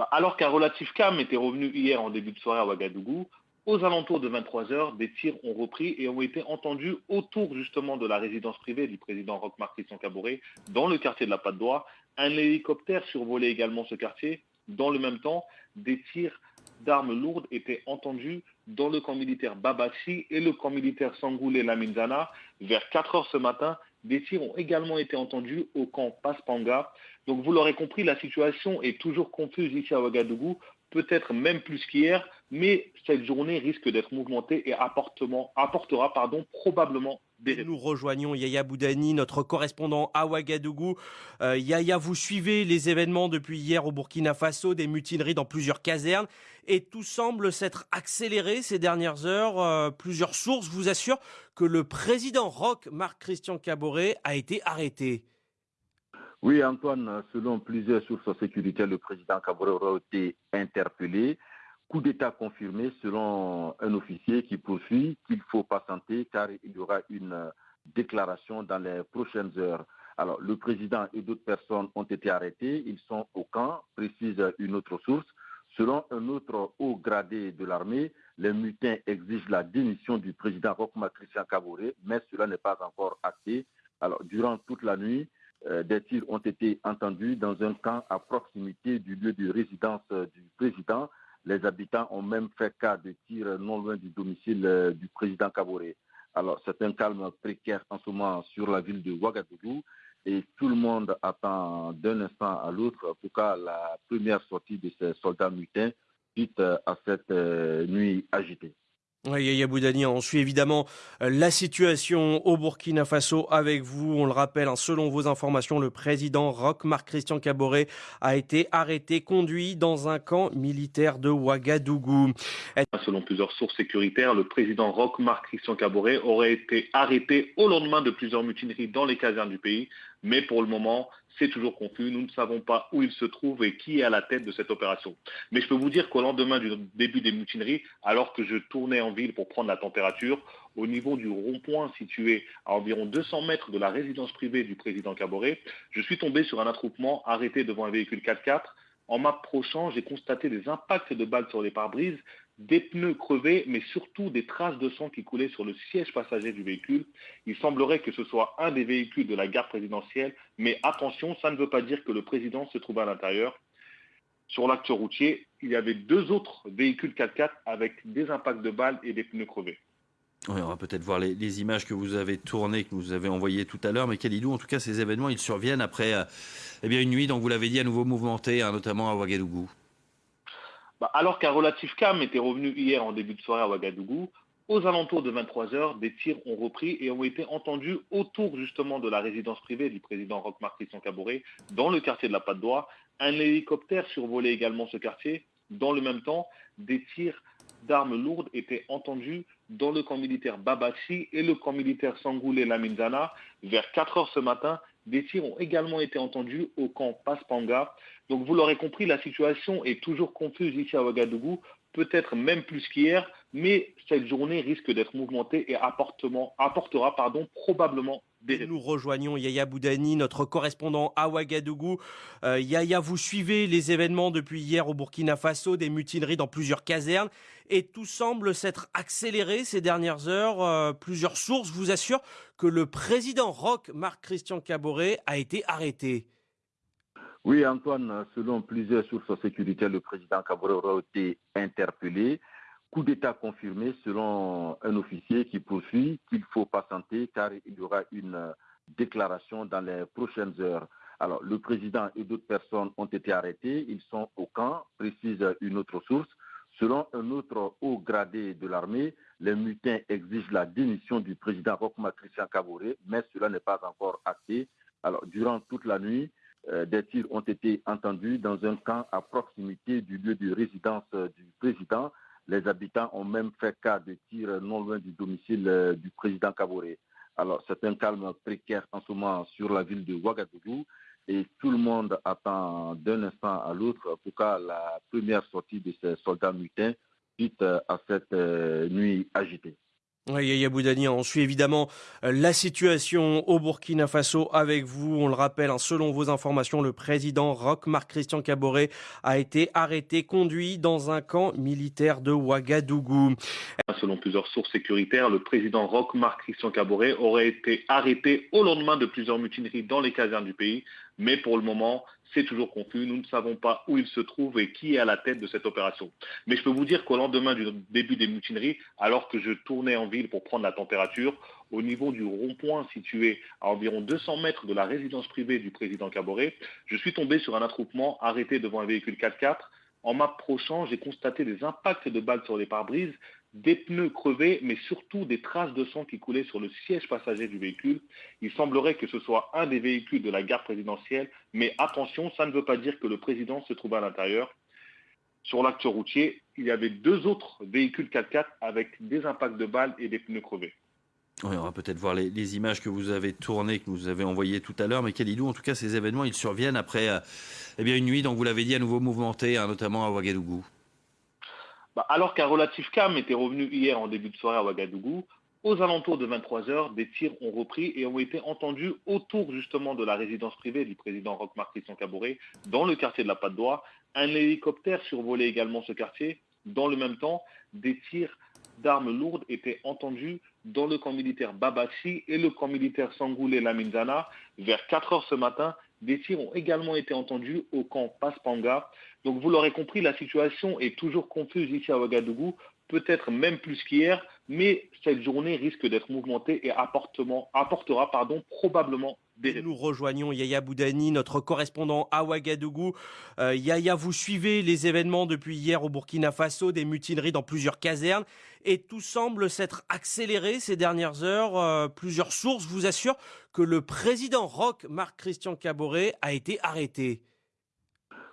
Bah, alors qu'un relatif calme était revenu hier en début de soirée à Ouagadougou, aux alentours de 23 heures, des tirs ont repris et ont été entendus autour justement de la résidence privée du président Roch-Marc Christian Cabouret, dans le quartier de la Patte d'Oie. Un hélicoptère survolait également ce quartier. Dans le même temps, des tirs d'armes lourdes étaient entendus dans le camp militaire Babachi et le camp militaire Sangoulé Laminzana. Vers 4 heures ce matin, des tirs ont également été entendus au camp Paspanga. Donc vous l'aurez compris, la situation est toujours confuse ici à Ouagadougou, peut-être même plus qu'hier, mais cette journée risque d'être mouvementée et apportera probablement des Nous rejoignons Yaya Boudani, notre correspondant à Ouagadougou. Euh, Yaya, vous suivez les événements depuis hier au Burkina Faso, des mutineries dans plusieurs casernes, et tout semble s'être accéléré ces dernières heures. Euh, plusieurs sources vous assurent que le président Roch, Marc-Christian Caboret, a été arrêté. Oui, Antoine, selon plusieurs sources sécuritaires, le président Caboret aura été interpellé. Coup d'État confirmé selon un officier qui poursuit qu'il faut patienter car il y aura une déclaration dans les prochaines heures. Alors, le président et d'autres personnes ont été arrêtés. Ils sont au camp, précise une autre source. Selon un autre haut gradé de l'armée, les mutins exigent la démission du président Rochma Christian Caboret, mais cela n'est pas encore acté. Alors, durant toute la nuit, euh, des tirs ont été entendus dans un camp à proximité du lieu de résidence euh, du président. Les habitants ont même fait cas de tirs non loin du domicile euh, du président Kaboré. Alors, c'est un calme précaire en ce moment sur la ville de Ouagadougou et tout le monde attend d'un instant à l'autre, en tout la première sortie de ces soldats mutins suite à cette nuit agitée. Yaya Boudani, on suit évidemment euh, la situation au Burkina Faso avec vous. On le rappelle, hein, selon vos informations, le président Roch Marc Christian Caboret a été arrêté, conduit dans un camp militaire de Ouagadougou. Selon plusieurs sources sécuritaires, le président Roch Marc Christian Caboret aurait été arrêté au lendemain de plusieurs mutineries dans les casernes du pays. Mais pour le moment, c'est toujours confus. Nous ne savons pas où il se trouve et qui est à la tête de cette opération. Mais je peux vous dire qu'au lendemain du début des mutineries, alors que je tournais en ville pour prendre la température, au niveau du rond-point situé à environ 200 mètres de la résidence privée du président Caboret, je suis tombé sur un attroupement arrêté devant un véhicule 4x4. En m'approchant, j'ai constaté des impacts de balles sur les pare-brises, des pneus crevés, mais surtout des traces de sang qui coulaient sur le siège passager du véhicule. Il semblerait que ce soit un des véhicules de la gare présidentielle, mais attention, ça ne veut pas dire que le président se trouvait à l'intérieur. Sur l'acte routier, il y avait deux autres véhicules 4x4 avec des impacts de balles et des pneus crevés. on va peut-être voir les, images que vous avez tournées, que vous avez envoyées tout à l'heure. Mais Kalidou, en tout cas, ces événements, ils surviennent après euh, eh une nuit, donc vous l'avez dit, à nouveau mouvementée, hein, notamment à Ouagadougou. Bah, alors qu'un relatif calme était revenu hier en début de soirée à Ouagadougou, aux alentours de 23 heures, des tirs ont repris et ont été entendus autour justement de la résidence privée du président Roch-Marc Christian dans le quartier de la Patte d'Oie. Un hélicoptère survolait également ce quartier. Dans le même temps, des tirs d'armes lourdes étaient entendus dans le camp militaire Babati et le camp militaire Sangoulé Lamindana. Vers 4 heures ce matin, des tirs ont également été entendus au camp Paspanga. Donc vous l'aurez compris, la situation est toujours confuse ici à Ouagadougou peut-être même plus qu'hier, mais cette journée risque d'être mouvementée et apportera probablement Nous rejoignons Yaya Boudani, notre correspondant à Ouagadougou. Euh, Yaya, vous suivez les événements depuis hier au Burkina Faso, des mutineries dans plusieurs casernes, et tout semble s'être accéléré ces dernières heures. Euh, plusieurs sources vous assurent que le président Roch, Marc-Christian Caboret, a été arrêté. Oui, Antoine, selon plusieurs sources sécuritaires, le président Cabral a été interpellé. Coup d'État confirmé selon un officier qui poursuit qu'il faut patienter car il y aura une déclaration dans les prochaines heures. Alors, le président et d'autres personnes ont été arrêtés. Ils sont au camp, précise une autre source. Selon un autre haut gradé de l'armée, les mutins exigent la démission du président Rochma Christian Caboret, mais cela n'est pas encore acté. Alors, durant toute la nuit, euh, des tirs ont été entendus dans un camp à proximité du lieu de résidence euh, du président. Les habitants ont même fait cas de tirs non loin du domicile euh, du président Kaboré. Alors, c'est un calme précaire en ce moment sur la ville de Ouagadougou et tout le monde attend d'un instant à l'autre pour que la première sortie de ces soldats mutins suite à cette nuit agitée. Yaya Boudani, on suit évidemment euh, la situation au Burkina Faso avec vous. On le rappelle, hein, selon vos informations, le président Roch Marc-Christian Caboret a été arrêté, conduit dans un camp militaire de Ouagadougou. Selon plusieurs sources sécuritaires, le président Roch Marc-Christian Caboret aurait été arrêté au lendemain de plusieurs mutineries dans les casernes du pays. Mais pour le moment, c'est toujours confus. Nous ne savons pas où il se trouve et qui est à la tête de cette opération. Mais je peux vous dire qu'au lendemain du début des mutineries, alors que je tournais en ville pour prendre la température, au niveau du rond-point situé à environ 200 mètres de la résidence privée du président Caboret, je suis tombé sur un attroupement arrêté devant un véhicule 4x4. En m'approchant, j'ai constaté des impacts de balles sur les pare-brises des pneus crevés, mais surtout des traces de sang qui coulaient sur le siège passager du véhicule. Il semblerait que ce soit un des véhicules de la garde présidentielle, mais attention, ça ne veut pas dire que le président se trouve à l'intérieur. Sur l'acte routier, il y avait deux autres véhicules 4x4 avec des impacts de balles et des pneus crevés. on va peut-être voir les, images que vous avez tournées, que vous avez envoyées tout à l'heure. Mais Kalidou, en tout cas, ces événements, ils surviennent après euh, eh une nuit, donc vous l'avez dit, à nouveau mouvementée, hein, notamment à Ouagadougou. Bah, alors qu'un relatif calme était revenu hier en début de soirée à Ouagadougou, aux alentours de 23 heures, des tirs ont repris et ont été entendus autour justement de la résidence privée du président Roch Christian Cabouret, dans le quartier de la Patte d'Oie. Un hélicoptère survolait également ce quartier. Dans le même temps, des tirs d'armes lourdes étaient entendus dans le camp militaire Babati et le camp militaire Sangoulé Lamindana. Vers 4 heures ce matin, des tirs ont également été entendus au camp Paspanga. Donc vous l'aurez compris, la situation est toujours confuse ici à Ouagadougou, peut-être même plus qu'hier, mais cette journée risque d'être mouvementée et apportera probablement Nous rejoignons Yaya Boudani, notre correspondant à Ouagadougou. Euh, Yaya, vous suivez les événements depuis hier au Burkina Faso, des mutineries dans plusieurs casernes, et tout semble s'être accéléré ces dernières heures. Euh, plusieurs sources vous assurent que le président Roch, Marc-Christian Caboret, a été arrêté.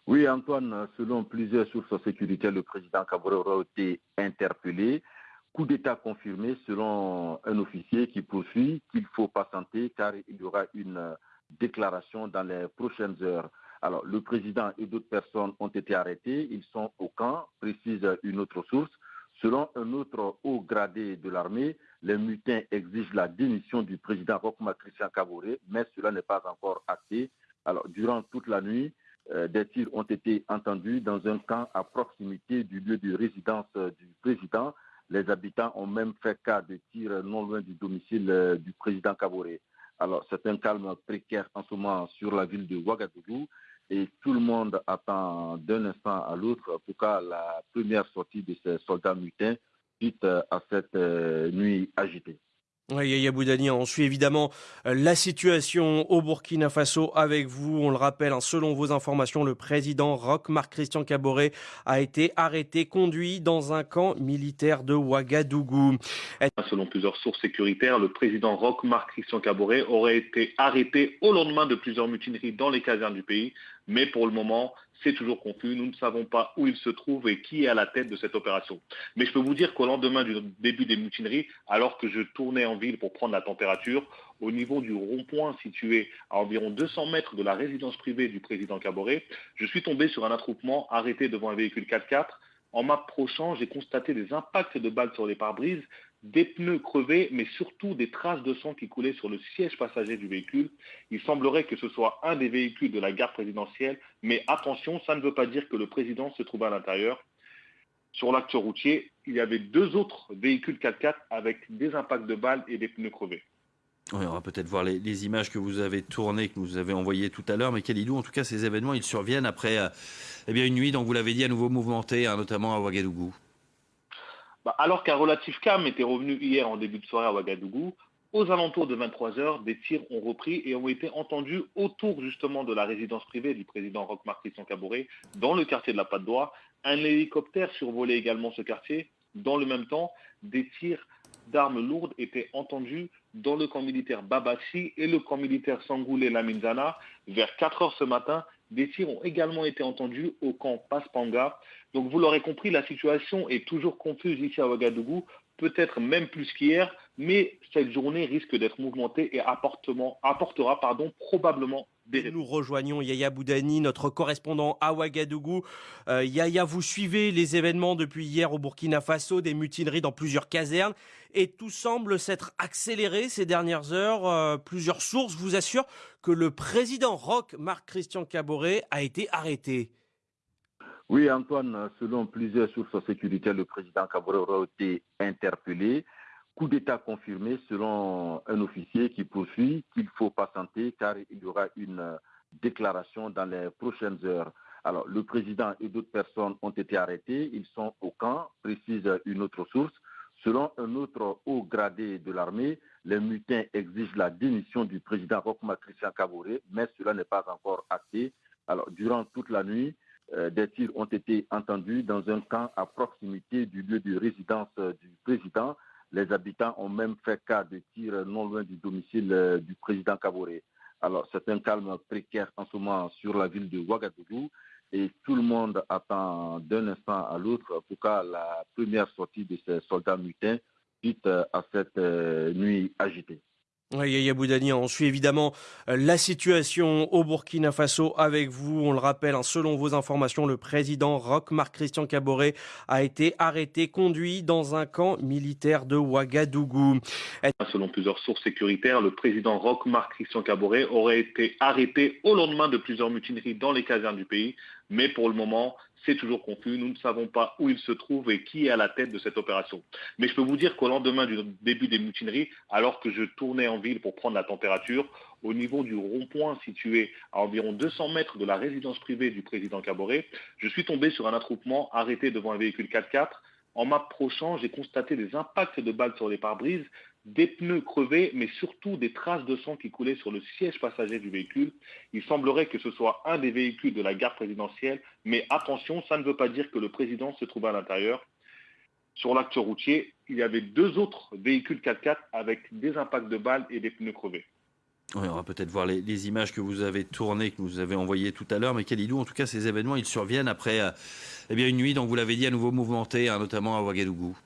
Oui, Antoine, selon plusieurs sources sécuritaires, le président Cabral a été interpellé. Coup d'État confirmé selon un officier qui poursuit qu'il faut patienter car il y aura une déclaration dans les prochaines heures. Alors, le président et d'autres personnes ont été arrêtés. Ils sont au camp, précise une autre source. Selon un autre haut gradé de l'armée, les mutins exigent la démission du président Rochma Christian Caboret, mais cela n'est pas encore acté. Alors, durant toute la nuit, euh, des tirs ont été entendus dans un camp à proximité du lieu de résidence euh, du président. Les habitants ont même fait cas de tirs non loin du domicile euh, du président Kaboré. Alors, c'est un calme précaire en ce moment sur la ville de Ouagadougou et tout le monde attend d'un instant à l'autre pour que la première sortie de ces soldats mutins suite à cette nuit agitée. Yaya Boudani, on suit évidemment euh, la situation au Burkina Faso avec vous. On le rappelle, hein, selon vos informations, le président Roch Marc-Christian Caboret a été arrêté, conduit dans un camp militaire de Ouagadougou. Selon plusieurs sources sécuritaires, le président Roch Marc-Christian Caboret aurait été arrêté au lendemain de plusieurs mutineries dans les casernes du pays. Mais pour le moment, c'est toujours confus. Nous ne savons pas où il se trouve et qui est à la tête de cette opération. Mais je peux vous dire qu'au lendemain du début des mutineries, alors que je tournais en ville pour prendre la température, au niveau du rond-point situé à environ 200 mètres de la résidence privée du président Caboret, je suis tombé sur un attroupement arrêté devant un véhicule 4x4. En m'approchant, j'ai constaté des impacts de balles sur les pare-brises, des pneus crevés, mais surtout des traces de sang qui coulaient sur le siège passager du véhicule. Il semblerait que ce soit un des véhicules de la gare présidentielle, mais attention, ça ne veut pas dire que le président se trouve à l'intérieur. Sur l'acte routier, il y avait deux autres véhicules 4x4 avec des impacts de balles et des pneus crevés. on va peut-être voir les, images que vous avez tournées, que vous avez envoyées tout à l'heure, mais Kalidou, en tout cas, ces événements, ils surviennent après euh, eh une nuit, donc vous l'avez dit, à nouveau mouvementée, hein, notamment à Ouagadougou. Bah, alors qu'un relatif calme était revenu hier en début de soirée à Ouagadougou, aux alentours de 23 heures, des tirs ont repris et ont été entendus autour justement de la résidence privée du président Roch-Marc Christian Cabouret, dans le quartier de la Patte d'Oie. Un hélicoptère survolait également ce quartier. Dans le même temps, des tirs d'armes lourdes étaient entendus dans le camp militaire Babachi et le camp militaire Sangoulé Laminzana. Vers 4 heures ce matin, des tirs ont également été entendus au camp Paspanga. Donc vous l'aurez compris, la situation est toujours confuse ici à Ouagadougou, peut-être même plus qu'hier, mais cette journée risque d'être mouvementée et apportera probablement des Nous rejoignons Yaya Boudani, notre correspondant à Ouagadougou. Euh, Yaya, vous suivez les événements depuis hier au Burkina Faso, des mutineries dans plusieurs casernes, et tout semble s'être accéléré ces dernières heures. Euh, plusieurs sources vous assurent que le président Roch, Marc-Christian Caboret, a été arrêté. Oui, Antoine, selon plusieurs sources sécuritaires, le président Caboret a été interpellé. Coup d'État confirmé selon un officier qui poursuit qu'il faut patienter car il y aura une déclaration dans les prochaines heures. Alors, le président et d'autres personnes ont été arrêtés. Ils sont au camp, précise une autre source. Selon un autre haut gradé de l'armée, les mutins exigent la démission du président Rochma Christian Caboret, mais cela n'est pas encore acté. Alors, durant toute la nuit, euh, des tirs ont été entendus dans un camp à proximité du lieu de résidence euh, du président. Les habitants ont même fait cas de tirs non loin du domicile euh, du président Kaboré. Alors, c'est un calme précaire en ce moment sur la ville de Ouagadougou et tout le monde attend d'un instant à l'autre pour cas la première sortie de ces soldats mutins suite à cette nuit agitée. Yaya Boudani, on suit évidemment euh, la situation au Burkina Faso avec vous. On le rappelle, hein, selon vos informations, le président Roch Marc Christian Caboret a été arrêté, conduit dans un camp militaire de Ouagadougou. Selon plusieurs sources sécuritaires, le président Roch Marc Christian Caboret aurait été arrêté au lendemain de plusieurs mutineries dans les casernes du pays. Mais pour le moment, c'est toujours confus. Nous ne savons pas où il se trouve et qui est à la tête de cette opération. Mais je peux vous dire qu'au lendemain du début des mutineries, alors que je tournais en ville pour prendre la température, au niveau du rond-point situé à environ 200 mètres de la résidence privée du président Caboret, je suis tombé sur un attroupement arrêté devant un véhicule 4x4. En m'approchant, j'ai constaté des impacts de balles sur les pare-brises, des pneus crevés, mais surtout des traces de sang qui coulaient sur le siège passager du véhicule. Il semblerait que ce soit un des véhicules de la gare présidentielle, mais attention, ça ne veut pas dire que le président se trouve à l'intérieur. Sur l'acte routier, il y avait deux autres véhicules 4x4 avec des impacts de balles et des pneus crevés. on va peut-être voir les, images que vous avez tournées, que vous avez envoyées tout à l'heure, mais Kalidou, en tout cas, ces événements, ils surviennent après euh, eh une nuit, donc vous l'avez dit, à nouveau mouvementée, hein, notamment à Ouagadougou.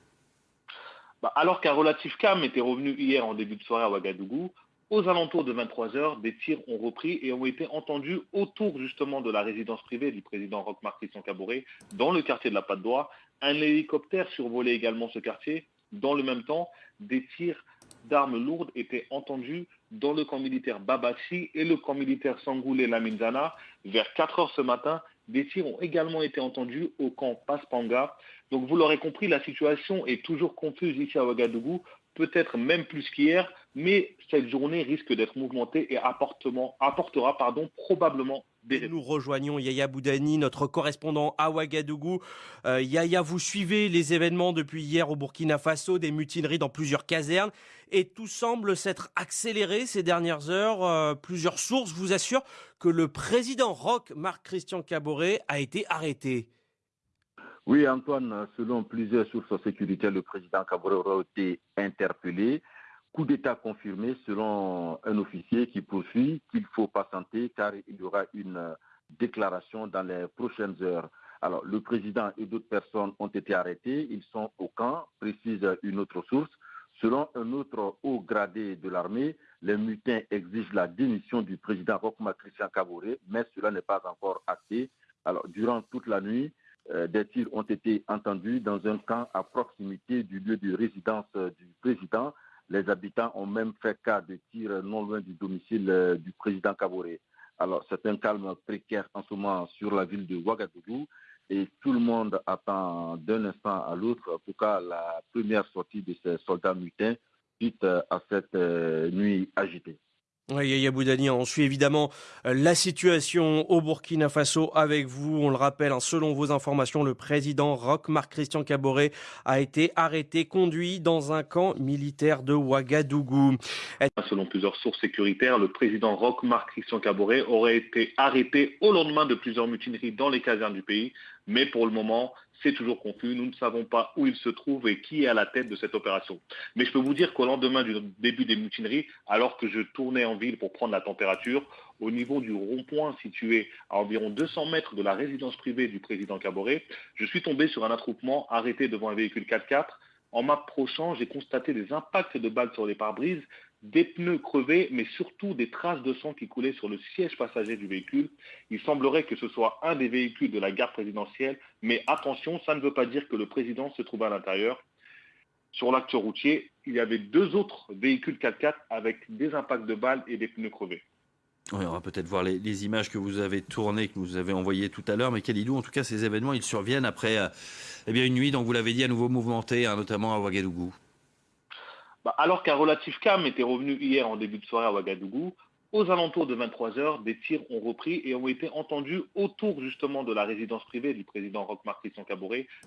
Bah, alors qu'un relatif calme était revenu hier en début de soirée à Ouagadougou, aux alentours de 23 heures, des tirs ont repris et ont été entendus autour justement de la résidence privée du président Roch-Marc Christian Cabouret, dans le quartier de la Patte d'Oie. Un hélicoptère survolait également ce quartier. Dans le même temps, des tirs d'armes lourdes étaient entendus dans le camp militaire Babachi et le camp militaire Sangoulé Laminzana. Vers 4 heures ce matin, des tirs ont également été entendus au camp Paspanga. Donc vous l'aurez compris, la situation est toujours confuse ici à Ouagadougou, peut-être même plus qu'hier, mais cette journée risque d'être mouvementée et apportera probablement Nous rejoignons Yaya Boudani, notre correspondant à Ouagadougou. Euh, Yaya, vous suivez les événements depuis hier au Burkina Faso, des mutineries dans plusieurs casernes, et tout semble s'être accéléré ces dernières heures. Euh, plusieurs sources vous assurent que le président Roch, Marc-Christian Caboret, a été arrêté. Oui, Antoine, selon plusieurs sources sécuritaires, le président Cabral a été interpellé. Coup d'État confirmé selon un officier qui poursuit qu'il faut patienter car il y aura une déclaration dans les prochaines heures. Alors, le président et d'autres personnes ont été arrêtés. Ils sont au camp, précise une autre source. Selon un autre haut gradé de l'armée, les mutins exigent la démission du président Rokma Christian Kabouré, mais cela n'est pas encore acté. Alors, durant toute la nuit, euh, des tirs ont été entendus dans un camp à proximité du lieu de résidence euh, du président. Les habitants ont même fait cas de tirs non loin du domicile euh, du président Kabouré. Alors, c'est un calme précaire en ce moment sur la ville de Ouagadougou et tout le monde attend d'un instant à l'autre pour que la première sortie de ces soldats mutins suite à cette euh, nuit agitée. Yaya on suit évidemment euh, la situation au Burkina Faso avec vous. On le rappelle, hein, selon vos informations, le président Roch Marc Christian Caboret a été arrêté, conduit dans un camp militaire de Ouagadougou. Selon plusieurs sources sécuritaires, le président Roch Marc Christian Caboret aurait été arrêté au lendemain de plusieurs mutineries dans les casernes du pays. Mais pour le moment, c'est toujours confus. Nous ne savons pas où il se trouve et qui est à la tête de cette opération. Mais je peux vous dire qu'au lendemain du début des mutineries, alors que je tournais en ville pour prendre la température, au niveau du rond-point situé à environ 200 mètres de la résidence privée du président Caboret, je suis tombé sur un attroupement arrêté devant un véhicule 4x4. En m'approchant, j'ai constaté des impacts de balles sur les pare-brises, des pneus crevés, mais surtout des traces de sang qui coulaient sur le siège passager du véhicule. Il semblerait que ce soit un des véhicules de la gare présidentielle, mais attention, ça ne veut pas dire que le président se trouve à l'intérieur. Sur l'acte routier, il y avait deux autres véhicules 4x4 avec des impacts de balles et des pneus crevés. on va peut-être voir les, images que vous avez tournées, que vous avez envoyées tout à l'heure. Mais Kalidou, en tout cas, ces événements, ils surviennent après euh, eh une nuit, donc vous l'avez dit, à nouveau mouvementée, hein, notamment à Ouagadougou. Bah, alors qu'un relatif calme était revenu hier en début de soirée à Ouagadougou, aux alentours de 23 heures, des tirs ont repris et ont été entendus autour justement de la résidence privée du président Roch Marc Christian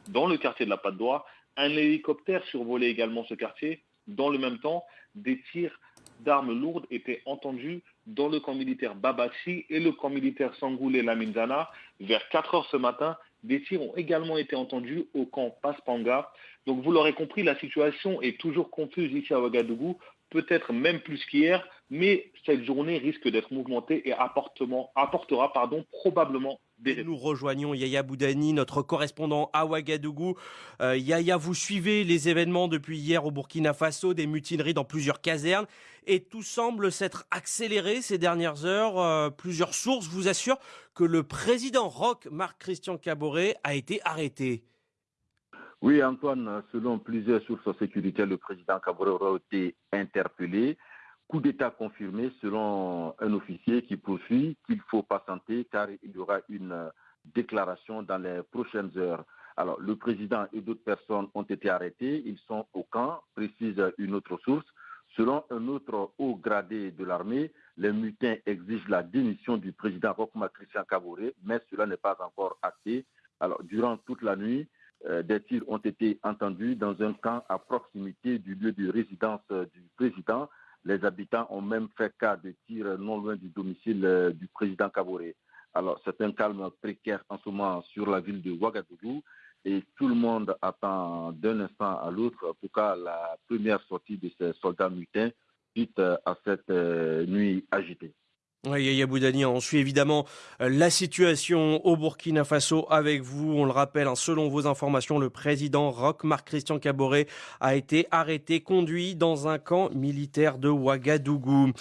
dans le quartier de la Patte d'Oie. Un hélicoptère survolait également ce quartier. Dans le même temps, des tirs d'armes lourdes étaient entendus dans le camp militaire Babachi et le camp militaire Sangoulé Laminzana. Vers 4 heures ce matin, des tirs ont également été entendus au camp Paspanga. Donc vous l'aurez compris, la situation est toujours confuse ici à Ouagadougou, peut-être même plus qu'hier, mais cette journée risque d'être mouvementée et apportera probablement Nous rejoignons Yaya Boudani, notre correspondant à Ouagadougou. Euh, Yaya, vous suivez les événements depuis hier au Burkina Faso, des mutineries dans plusieurs casernes, et tout semble s'être accéléré ces dernières heures. Euh, plusieurs sources vous assurent que le président Roch, Marc-Christian Caboret, a été arrêté. Oui, Antoine, selon plusieurs sources sécuritaires, le président Kabore aura été interpellé. Coup d'État confirmé selon un officier qui poursuit qu'il faut patienter car il y aura une déclaration dans les prochaines heures. Alors, le président et d'autres personnes ont été arrêtés. Ils sont au camp, précise une autre source. Selon un autre haut gradé de l'armée, les mutins exigent la démission du président Rokma Christian Kabouré, mais cela n'est pas encore acté. Alors, durant toute la nuit, euh, des tirs ont été entendus dans un camp à proximité du lieu de résidence euh, du président. Les habitants ont même fait cas de tirs non loin du domicile euh, du président Kaboré. Alors, c'est un calme précaire en ce moment sur la ville de Ouagadougou et tout le monde attend d'un instant à l'autre pour que la première sortie de ces soldats mutins suite à cette nuit agitée. On suit évidemment euh, la situation au Burkina Faso avec vous. On le rappelle, hein, selon vos informations, le président Roch Marc Christian Caboret a été arrêté, conduit dans un camp militaire de Ouagadougou.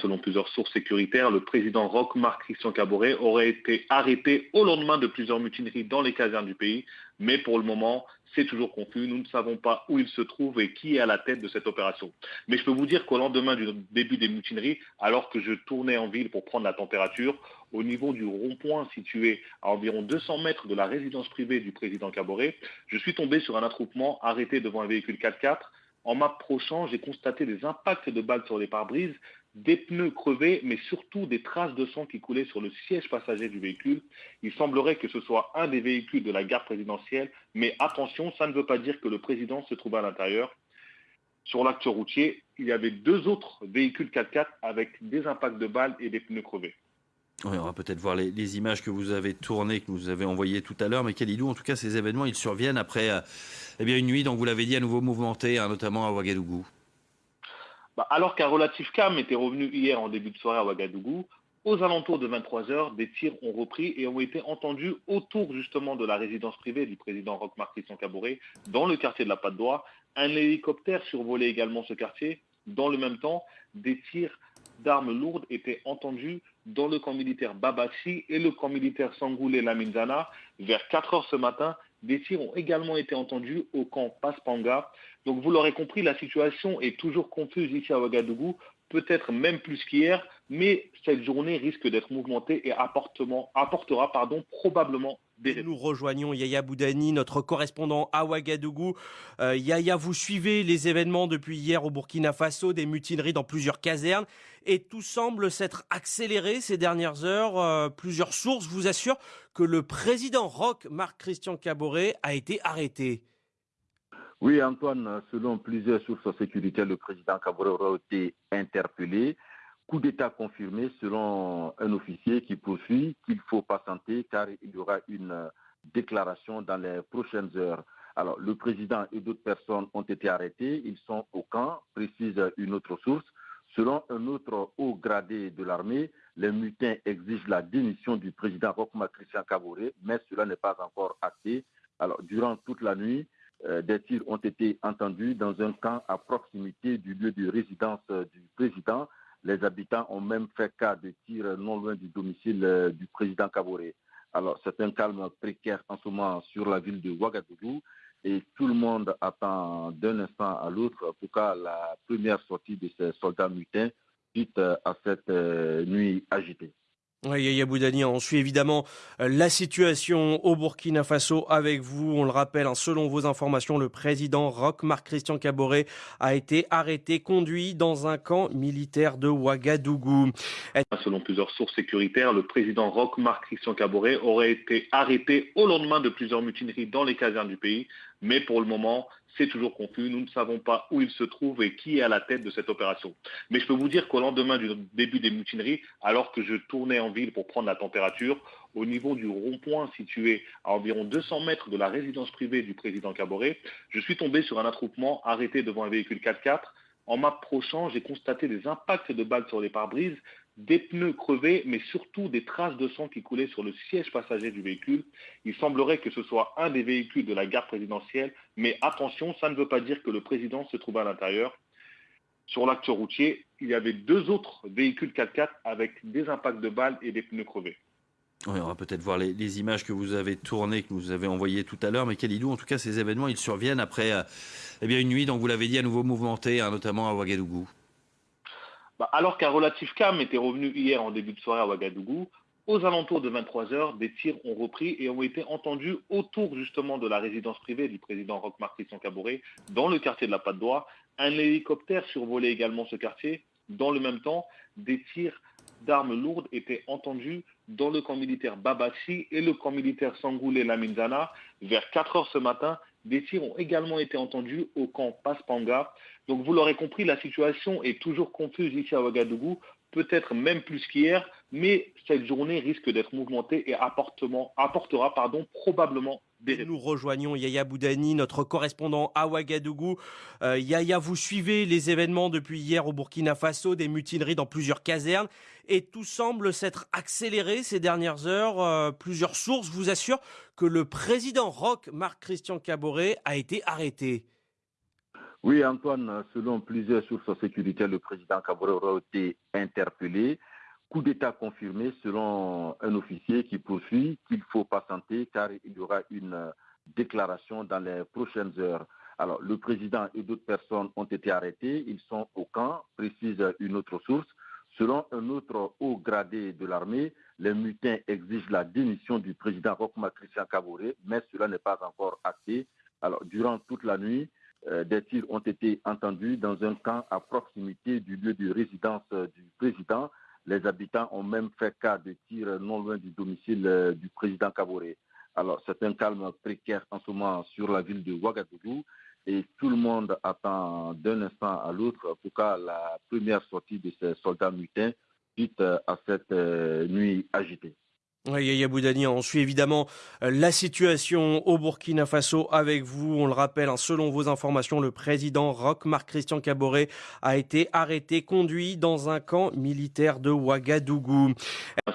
Selon plusieurs sources sécuritaires, le président Roch Marc Christian Caboret aurait été arrêté au lendemain de plusieurs mutineries dans les casernes du pays. Mais pour le moment, c'est toujours confus. Nous ne savons pas où il se trouve et qui est à la tête de cette opération. Mais je peux vous dire qu'au lendemain du début des mutineries, alors que je tournais en ville pour prendre la température, au niveau du rond-point situé à environ 200 mètres de la résidence privée du président Caboret, je suis tombé sur un attroupement arrêté devant un véhicule 4x4. En m'approchant, j'ai constaté des impacts de balles sur les pare-brises, des pneus crevés, mais surtout des traces de sang qui coulaient sur le siège passager du véhicule. Il semblerait que ce soit un des véhicules de la gare présidentielle, mais attention, ça ne veut pas dire que le président se trouve à l'intérieur. Sur l'acte routier, il y avait deux autres véhicules 4x4 avec des impacts de balles et des pneus crevés. on va peut-être voir les, images que vous avez tournées, que vous avez envoyées tout à l'heure. Mais Kalidou, en tout cas, ces événements, ils surviennent après euh, eh une nuit, donc vous l'avez dit, à nouveau mouvementée, hein, notamment à Ouagadougou. Bah, alors qu'un relatif calme était revenu hier en début de soirée à Ouagadougou, Aux alentours de 23 heures, des tirs ont repris et ont été entendus autour justement de la résidence privée du président Roch-Marc Christian Caboret dans le quartier de la Patte d'Oie. Un hélicoptère survolait également ce quartier. Dans le même temps, des tirs d'armes lourdes étaient entendus dans le camp militaire Babachi et le camp militaire Sangoulé Laminzana. Vers 4 heures ce matin, des tirs ont également été entendus au camp Paspanga. Donc vous l'aurez compris, la situation est toujours confuse ici à Ouagadougou peut-être même plus qu'hier, mais cette journée risque d'être mouvementée et apportera probablement Nous rejoignons Yaya Boudani, notre correspondant à Ouagadougou. Euh, Yaya, vous suivez les événements depuis hier au Burkina Faso, des mutineries dans plusieurs casernes, et tout semble s'être accéléré ces dernières heures. Euh, plusieurs sources vous assurent que le président Roch, Marc-Christian Caboret, a été arrêté. Oui, Antoine, selon plusieurs sources sécuritaires, le président Kabore a été interpellé. Coup d'État confirmé selon un officier qui poursuit qu'il faut patienter car il y aura une déclaration dans les prochaines heures. Alors, le président et d'autres personnes ont été arrêtés. Ils sont au camp, précise une autre source. Selon un autre haut gradé de l'armée, les mutins exigent la démission du président Rokma Christian Kabore, mais cela n'est pas encore acté. Alors, durant toute la nuit, euh, des tirs ont été entendus dans un camp à proximité du lieu de résidence euh, du président. Les habitants ont même fait cas de tirs non loin du domicile euh, du président Kaboré. Alors, c'est un calme précaire en ce moment sur la ville de Ouagadougou et tout le monde attend d'un instant à l'autre pour que la première sortie de ces soldats mutins suite à cette nuit agitée. Yaya on suit évidemment euh, la situation au Burkina Faso avec vous. On le rappelle, hein, selon vos informations, le président Roch Marc Christian Caboret a été arrêté, conduit dans un camp militaire de Ouagadougou. Selon plusieurs sources sécuritaires, le président Roch Marc Christian Caboret aurait été arrêté au lendemain de plusieurs mutineries dans les casernes du pays. Mais pour le moment, c'est toujours confus. Nous ne savons pas où il se trouve et qui est à la tête de cette opération. Mais je peux vous dire qu'au lendemain du début des mutineries, alors que je tournais en ville pour prendre la température, au niveau du rond-point situé à environ 200 mètres de la résidence privée du président Caboret, je suis tombé sur un attroupement arrêté devant un véhicule 4x4. En m'approchant, j'ai constaté des impacts de balles sur les pare-brises des pneus crevés, mais surtout des traces de sang qui coulaient sur le siège passager du véhicule. Il semblerait que ce soit un des véhicules de la gare présidentielle, mais attention, ça ne veut pas dire que le président se trouve à l'intérieur. Sur l'acte routier, il y avait deux autres véhicules 4x4 avec des impacts de balles et des pneus crevés. on va peut-être voir les, images que vous avez tournées, que vous avez envoyées tout à l'heure, mais Kalidou, en tout cas, ces événements, ils surviennent après euh, eh une nuit, donc vous l'avez dit, à nouveau mouvementée, hein, notamment à Ouagadougou. Bah, alors qu'un relatif calme était revenu hier en début de soirée à Ouagadougou, aux alentours de 23 heures, des tirs ont repris et ont été entendus autour justement de la résidence privée du président Roch-Marc Christian Caboret dans le quartier de la Patte d'Oie. Un hélicoptère survolait également ce quartier. Dans le même temps, des tirs d'armes lourdes étaient entendus dans le camp militaire Babachi et le camp militaire Sangoulé Laminzana. Vers 4 heures ce matin, des tirs ont également été entendus au camp Paspanga. Donc vous l'aurez compris, la situation est toujours confuse ici à Ouagadougou, peut-être même plus qu'hier, mais cette journée risque d'être mouvementée et apportera pardon, probablement des Nous rejoignons Yaya Boudani, notre correspondant à Ouagadougou. Euh, Yaya, vous suivez les événements depuis hier au Burkina Faso, des mutineries dans plusieurs casernes, et tout semble s'être accéléré ces dernières heures. Euh, plusieurs sources vous assurent que le président Roch, Marc-Christian Caboret, a été arrêté. Oui, Antoine, selon plusieurs sources sécuritaires, le président Kabore a été interpellé. Coup d'État confirmé selon un officier qui poursuit qu'il faut patienter car il y aura une déclaration dans les prochaines heures. Alors, le président et d'autres personnes ont été arrêtés. Ils sont au camp, précise une autre source. Selon un autre haut gradé de l'armée, les mutins exigent la démission du président Rokma Christian Kabore, mais cela n'est pas encore acté. Alors, durant toute la nuit, euh, des tirs ont été entendus dans un camp à proximité du lieu de résidence euh, du président. Les habitants ont même fait cas de tirs non loin du domicile euh, du président Kaboré. Alors, c'est un calme précaire en ce moment sur la ville de Ouagadougou et tout le monde attend d'un instant à l'autre pour que la première sortie de ces soldats mutins suite à cette nuit agitée. Oui, Yaya Boudani, on suit évidemment euh, la situation au Burkina Faso avec vous. On le rappelle, hein, selon vos informations, le président Roch Marc Christian Caboret a été arrêté, conduit dans un camp militaire de Ouagadougou.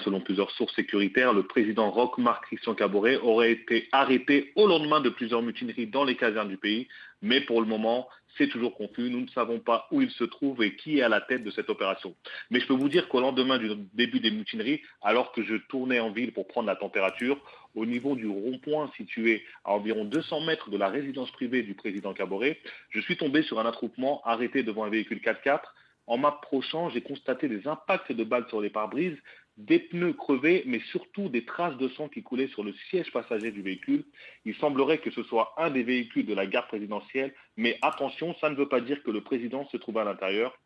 Selon plusieurs sources sécuritaires, le président Roch Marc Christian Caboret aurait été arrêté au lendemain de plusieurs mutineries dans les casernes du pays. Mais pour le moment, c'est toujours confus. Nous ne savons pas où il se trouve et qui est à la tête de cette opération. Mais je peux vous dire qu'au lendemain du début des mutineries, alors que je tournais en ville pour prendre la température, au niveau du rond-point situé à environ 200 mètres de la résidence privée du président Caboret, je suis tombé sur un attroupement arrêté devant un véhicule 4x4. En m'approchant, j'ai constaté des impacts de balles sur les pare-brises, des pneus crevés, mais surtout des traces de sang qui coulaient sur le siège passager du véhicule. Il semblerait que ce soit un des véhicules de la gare présidentielle, mais attention, ça ne veut pas dire que le président se trouve à l'intérieur.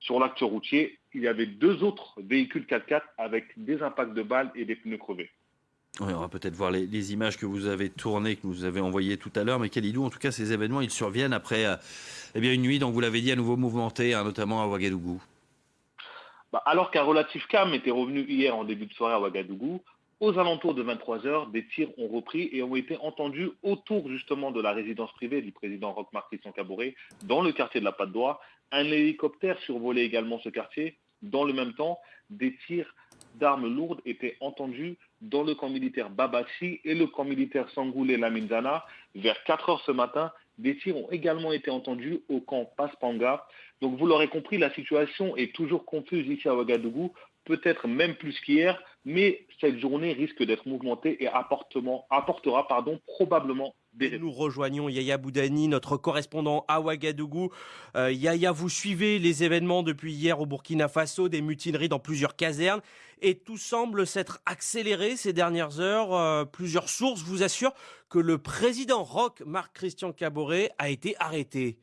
Sur l'acte routier, il y avait deux autres véhicules 4x4 avec des impacts de balles et des pneus crevés. on va peut-être voir les, images que vous avez tournées, que vous avez envoyées tout à l'heure. Mais Kalidou, en tout cas, ces événements, ils surviennent après euh, eh bien, une nuit, donc vous l'avez dit, à nouveau mouvementée, hein, notamment à Ouagadougou. Bah, alors qu'un relatif calme était revenu hier en début de soirée à Ouagadougou, aux alentours de 23 heures, des tirs ont repris et ont été entendus autour justement de la résidence privée du président Roch Marc Christian Cabouret, dans le quartier de la Patte d'Oie. Un hélicoptère survolait également ce quartier. Dans le même temps, des tirs d'armes lourdes étaient entendus dans le camp militaire Babachi et le camp militaire Sangoulé Laminzana. Vers 4 heures ce matin, des tirs ont également été entendus au camp Paspanga. Donc vous l'aurez compris, la situation est toujours confuse ici à Ouagadougou, peut-être même plus qu'hier, mais cette journée risque d'être mouvementée et apportera pardon, probablement des Nous rejoignons Yaya Boudani, notre correspondant à Ouagadougou. Euh, Yaya, vous suivez les événements depuis hier au Burkina Faso, des mutineries dans plusieurs casernes, et tout semble s'être accéléré ces dernières heures. Euh, plusieurs sources vous assurent que le président Roch Marc Christian Caboret a été arrêté.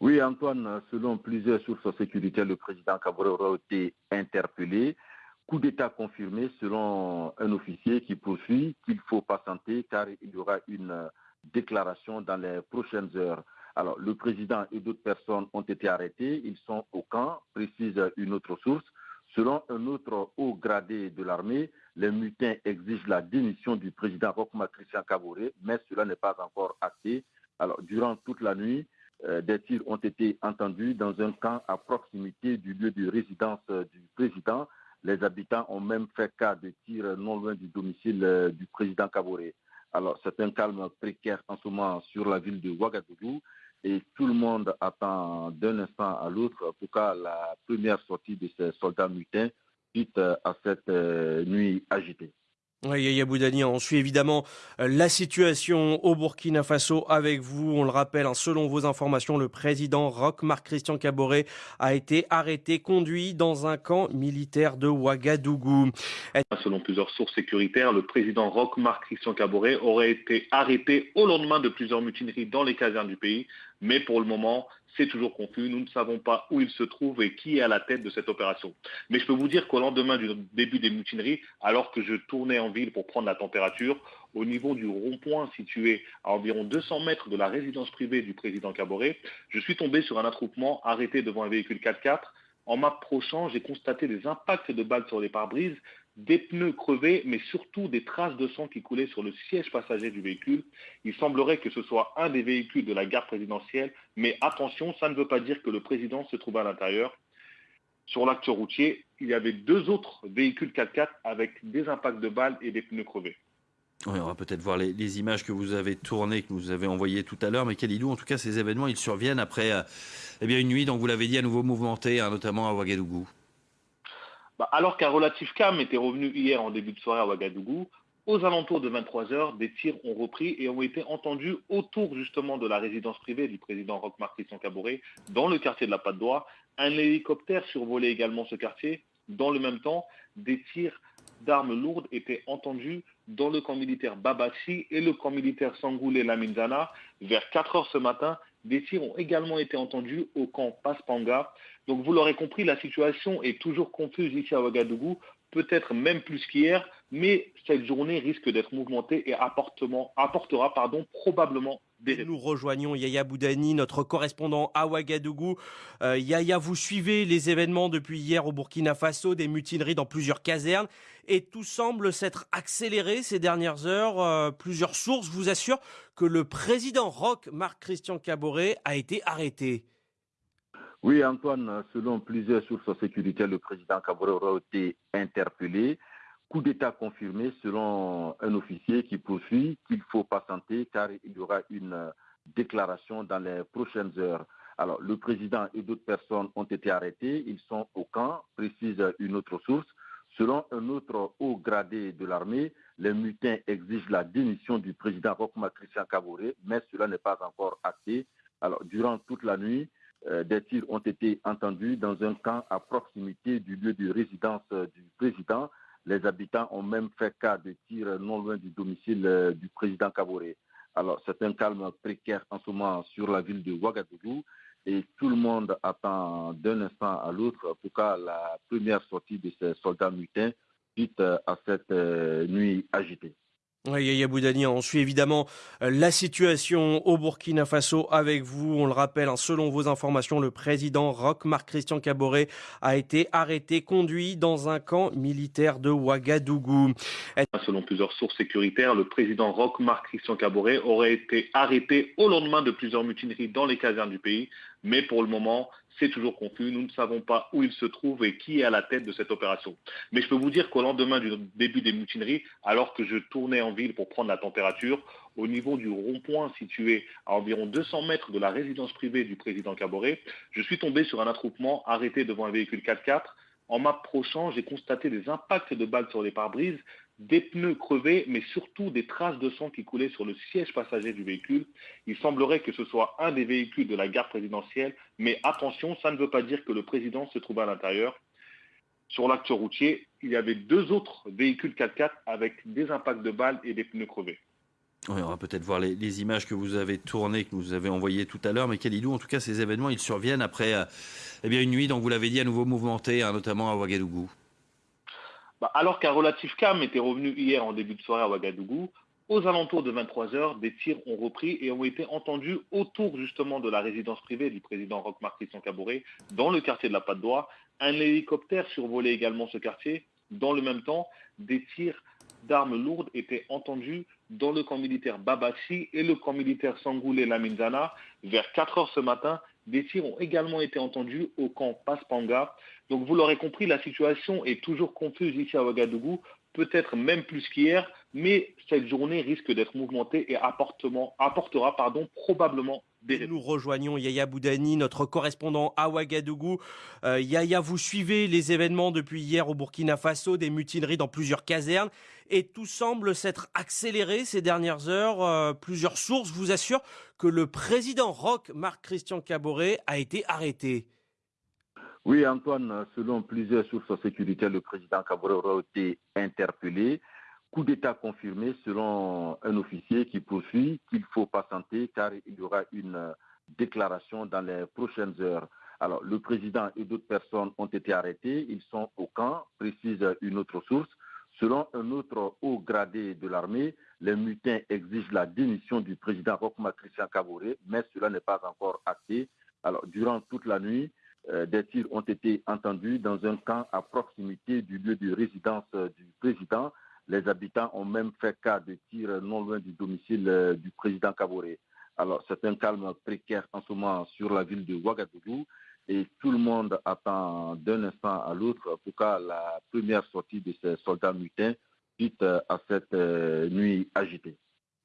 Oui, Antoine, selon plusieurs sources sécuritaires, le président Caboret aura été interpellé. Coup d'État confirmé selon un officier qui poursuit qu'il faut patienter car il y aura une déclaration dans les prochaines heures. Alors, le président et d'autres personnes ont été arrêtés. Ils sont au camp, précise une autre source. Selon un autre haut gradé de l'armée, les mutins exigent la démission du président Rochma Christian Caboret, mais cela n'est pas encore acté. Alors, durant toute la nuit, euh, des tirs ont été entendus dans un camp à proximité du lieu de résidence euh, du président. Les habitants ont même fait cas de tirs non loin du domicile euh, du président Kabore. Alors, c'est un calme précaire en ce moment sur la ville de Ouagadougou et tout le monde attend d'un instant à l'autre pour cas la première sortie de ces soldats mutins suite à cette nuit agitée. On suit évidemment euh, la situation au Burkina Faso avec vous. On le rappelle, hein, selon vos informations, le président Roch Marc Christian Caboret a été arrêté, conduit dans un camp militaire de Ouagadougou. Selon plusieurs sources sécuritaires, le président Roch Marc Christian Caboret aurait été arrêté au lendemain de plusieurs mutineries dans les casernes du pays. Mais pour le moment, c'est toujours confus. Nous ne savons pas où il se trouve et qui est à la tête de cette opération. Mais je peux vous dire qu'au lendemain du début des mutineries, alors que je tournais en ville pour prendre la température, au niveau du rond-point situé à environ 200 mètres de la résidence privée du président Caboret, je suis tombé sur un attroupement arrêté devant un véhicule 4x4. En m'approchant, j'ai constaté des impacts de balles sur les pare-brises, des pneus crevés, mais surtout des traces de sang qui coulaient sur le siège passager du véhicule. Il semblerait que ce soit un des véhicules de la gare présidentielle, mais attention, ça ne veut pas dire que le président se trouve à l'intérieur. Sur l'acte routier, il y avait deux autres véhicules 4x4 avec des impacts de balles et des pneus crevés. on va peut-être voir les, images que vous avez tournées, que vous avez envoyées tout à l'heure. Mais Kalidou, en tout cas, ces événements, ils surviennent après euh, eh une nuit, donc vous l'avez dit, à nouveau mouvementée, hein, notamment à Ouagadougou. Bah, alors qu'un relatif calme était revenu hier en début de soirée à Ouagadougou, aux alentours de 23 heures, des tirs ont repris et ont été entendus autour justement de la résidence privée du président Roch Christian Caboret, dans le quartier de la Patte d'Oie. Un hélicoptère survolait également ce quartier. Dans le même temps, des tirs d'armes lourdes étaient entendus dans le camp militaire Babachi et le camp militaire Sangoulé Laminzana. Vers 4 heures ce matin, des tirs ont également été entendus au camp Paspanga. Donc vous l'aurez compris, la situation est toujours confuse ici à Ouagadougou, peut-être même plus qu'hier, mais cette journée risque d'être mouvementée et apportera probablement Nous rejoignons Yaya Boudani, notre correspondant à Ouagadougou. Euh, Yaya, vous suivez les événements depuis hier au Burkina Faso, des mutineries dans plusieurs casernes, et tout semble s'être accéléré ces dernières heures. Euh, plusieurs sources vous assurent que le président Roch, Marc-Christian Caboret, a été arrêté. Oui, Antoine, selon plusieurs sources sécuritaires, le président Caboret a été interpellé. Coup d'État confirmé selon un officier qui poursuit qu'il faut patienter car il y aura une euh, déclaration dans les prochaines heures. Alors, le président et d'autres personnes ont été arrêtés. Ils sont au camp, précise une autre source. Selon un autre haut gradé de l'armée, les mutins exigent la démission du président Rokma Christian Kabouré, mais cela n'est pas encore acté. Alors, durant toute la nuit, euh, des tirs ont été entendus dans un camp à proximité du lieu de résidence euh, du président. Les habitants ont même fait cas de tirs non loin du domicile euh, du président Kaboré. Alors, c'est un calme précaire en ce moment sur la ville de Ouagadougou et tout le monde attend d'un instant à l'autre pour que la première sortie de ces soldats mutins suite euh, à cette euh, nuit agitée. Yaya on suit évidemment euh, la situation au Burkina Faso avec vous. On le rappelle, hein, selon vos informations, le président Roch Marc-Christian Caboret a été arrêté, conduit dans un camp militaire de Ouagadougou. Selon plusieurs sources sécuritaires, le président Roch Marc-Christian Caboret aurait été arrêté au lendemain de plusieurs mutineries dans les casernes du pays. Mais pour le moment, c'est toujours confus. Nous ne savons pas où il se trouve et qui est à la tête de cette opération. Mais je peux vous dire qu'au lendemain du début des mutineries, alors que je tournais en ville pour prendre la température, au niveau du rond-point situé à environ 200 mètres de la résidence privée du président Caboret, je suis tombé sur un attroupement arrêté devant un véhicule 4x4. En m'approchant, j'ai constaté des impacts de balles sur les pare-brises des pneus crevés, mais surtout des traces de sang qui coulaient sur le siège passager du véhicule. Il semblerait que ce soit un des véhicules de la garde présidentielle, mais attention, ça ne veut pas dire que le président se trouve à l'intérieur. Sur l'acte routier, il y avait deux autres véhicules 4x4 avec des impacts de balles et des pneus crevés. on va peut-être voir les, images que vous avez tournées, que vous avez envoyées tout à l'heure. Mais Kalidou, en tout cas, ces événements, ils surviennent après euh, eh une nuit, donc vous l'avez dit, à nouveau mouvementée, hein, notamment à Ouagadougou. Bah, alors qu'un relatif calme était revenu hier en début de soirée à Ouagadougou, aux alentours de 23 heures, des tirs ont repris et ont été entendus autour justement de la résidence privée du président Roch Marc Christian Cabouret, dans le quartier de la Patte d'Oie. Un hélicoptère survolait également ce quartier. Dans le même temps, des tirs d'armes lourdes étaient entendus dans le camp militaire Babachi et le camp militaire Sangoulé Laminzana. Vers 4 heures ce matin, des tirs ont également été entendus au camp Paspanga. Donc vous l'aurez compris, la situation est toujours confuse ici à Ouagadougou, peut-être même plus qu'hier, mais cette journée risque d'être mouvementée et apportera probablement des Nous rejoignons Yaya Boudani, notre correspondant à Ouagadougou. Euh, Yaya, vous suivez les événements depuis hier au Burkina Faso, des mutineries dans plusieurs casernes, et tout semble s'être accéléré ces dernières heures. Euh, plusieurs sources vous assurent que le président Roch, Marc-Christian Caboret, a été arrêté. Oui, Antoine, selon plusieurs sources sécuritaires, le président Cabrera a été interpellé. Coup d'État confirmé selon un officier qui poursuit qu'il faut patienter car il y aura une déclaration dans les prochaines heures. Alors, le président et d'autres personnes ont été arrêtés. Ils sont au camp, précise une autre source. Selon un autre haut gradé de l'armée, les mutins exigent la démission du président Rokma Christian Kabouré, mais cela n'est pas encore acté. Alors, durant toute la nuit, euh, des tirs ont été entendus dans un camp à proximité du lieu de résidence euh, du président. Les habitants ont même fait cas de tirs non loin du domicile euh, du président Kaboré. Alors, c'est un calme précaire en ce moment sur la ville de Ouagadougou et tout le monde attend d'un instant à l'autre pour que la première sortie de ces soldats mutins suite à cette nuit agitée.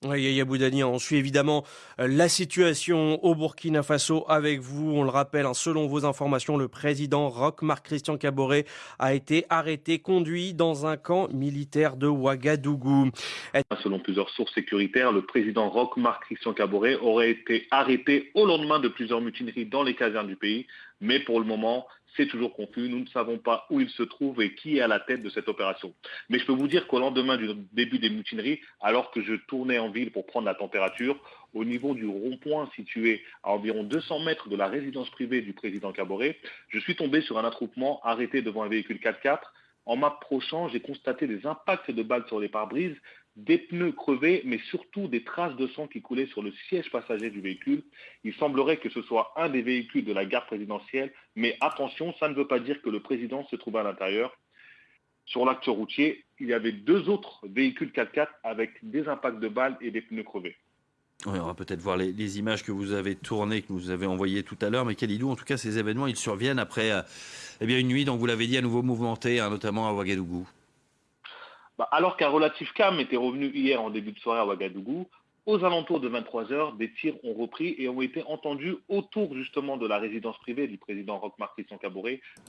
Oui, Yaya Boudani, on suit évidemment euh, la situation au Burkina Faso avec vous. On le rappelle, hein, selon vos informations, le président Roch Marc-Christian Caboret a été arrêté, conduit dans un camp militaire de Ouagadougou. Selon plusieurs sources sécuritaires, le président Roch Marc-Christian Caboret aurait été arrêté au lendemain de plusieurs mutineries dans les casernes du pays. Mais pour le moment, c'est toujours confus. Nous ne savons pas où il se trouve et qui est à la tête de cette opération. Mais je peux vous dire qu'au lendemain du début des mutineries, alors que je tournais en ville pour prendre la température, au niveau du rond-point situé à environ 200 mètres de la résidence privée du président Caboret, je suis tombé sur un attroupement arrêté devant un véhicule 4x4. En m'approchant, j'ai constaté des impacts de balles sur les pare-brises, des pneus crevés, mais surtout des traces de sang qui coulaient sur le siège passager du véhicule. Il semblerait que ce soit un des véhicules de la gare présidentielle, mais attention, ça ne veut pas dire que le président se trouve à l'intérieur. Sur l'acte routier, il y avait deux autres véhicules 4x4 avec des impacts de balles et des pneus crevés. on va peut-être voir les, images que vous avez tournées, que vous avez envoyées tout à l'heure. Mais Kalidou, en tout cas, ces événements, ils surviennent après euh, eh une nuit, dont vous l'avez dit, à nouveau mouvementée, hein, notamment à Ouagadougou. Bah, alors qu'un relatif calme était revenu hier en début de soirée à Ouagadougou, aux alentours de 23 heures, des tirs ont repris et ont été entendus autour justement de la résidence privée du président Roch-Marc Christian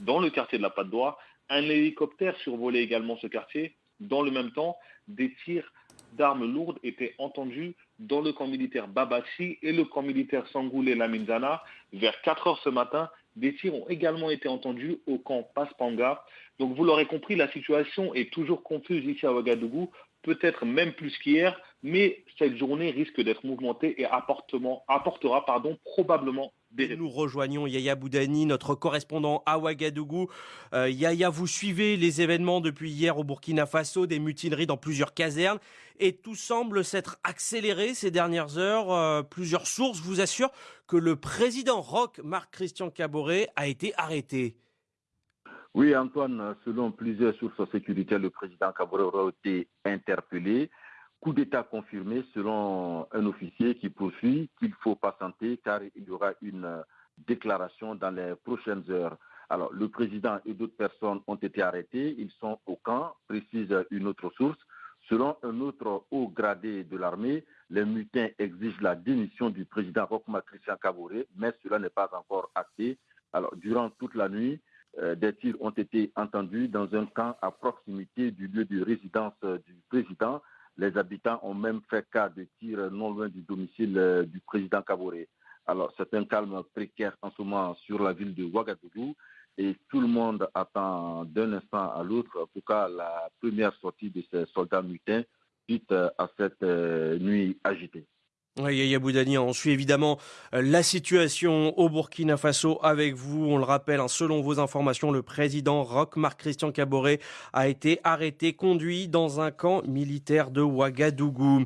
dans le quartier de la Patte d'Oie. Un hélicoptère survolait également ce quartier. Dans le même temps, des tirs d'armes lourdes étaient entendus dans le camp militaire Babachi et le camp militaire Sangoulé Laminzana. Vers 4 heures ce matin, des tirs ont également été entendus au camp Paspanga. Donc vous l'aurez compris, la situation est toujours confuse ici à Ouagadougou peut-être même plus qu'hier, mais cette journée risque d'être mouvementée et apportera probablement Nous rejoignons Yaya Boudani, notre correspondant à Ouagadougou. Euh, Yaya, vous suivez les événements depuis hier au Burkina Faso, des mutineries dans plusieurs casernes, et tout semble s'être accéléré ces dernières heures. Euh, plusieurs sources vous assurent que le président Roch, Marc-Christian Caboret, a été arrêté. Oui, Antoine, selon plusieurs sources sécuritaires, le président Kabore aura été interpellé. Coup d'État confirmé selon un officier qui poursuit qu'il faut patienter car il y aura une déclaration dans les prochaines heures. Alors, le président et d'autres personnes ont été arrêtés. Ils sont au camp, précise une autre source. Selon un autre haut gradé de l'armée, les mutins exigent la démission du président Rokma Christian Kabore, mais cela n'est pas encore acté. Alors, durant toute la nuit, euh, des tirs ont été entendus dans un camp à proximité du lieu de résidence euh, du président. Les habitants ont même fait cas de tirs non loin du domicile euh, du président Kaboré. Alors, c'est un calme précaire en ce moment sur la ville de Ouagadougou et tout le monde attend d'un instant à l'autre, en tout cas, la première sortie de ces soldats mutins suite à cette nuit agitée. Oui, Yaya Boudani, on suit évidemment euh, la situation au Burkina Faso avec vous. On le rappelle, hein, selon vos informations, le président Roch Marc-Christian Caboret a été arrêté, conduit dans un camp militaire de Ouagadougou.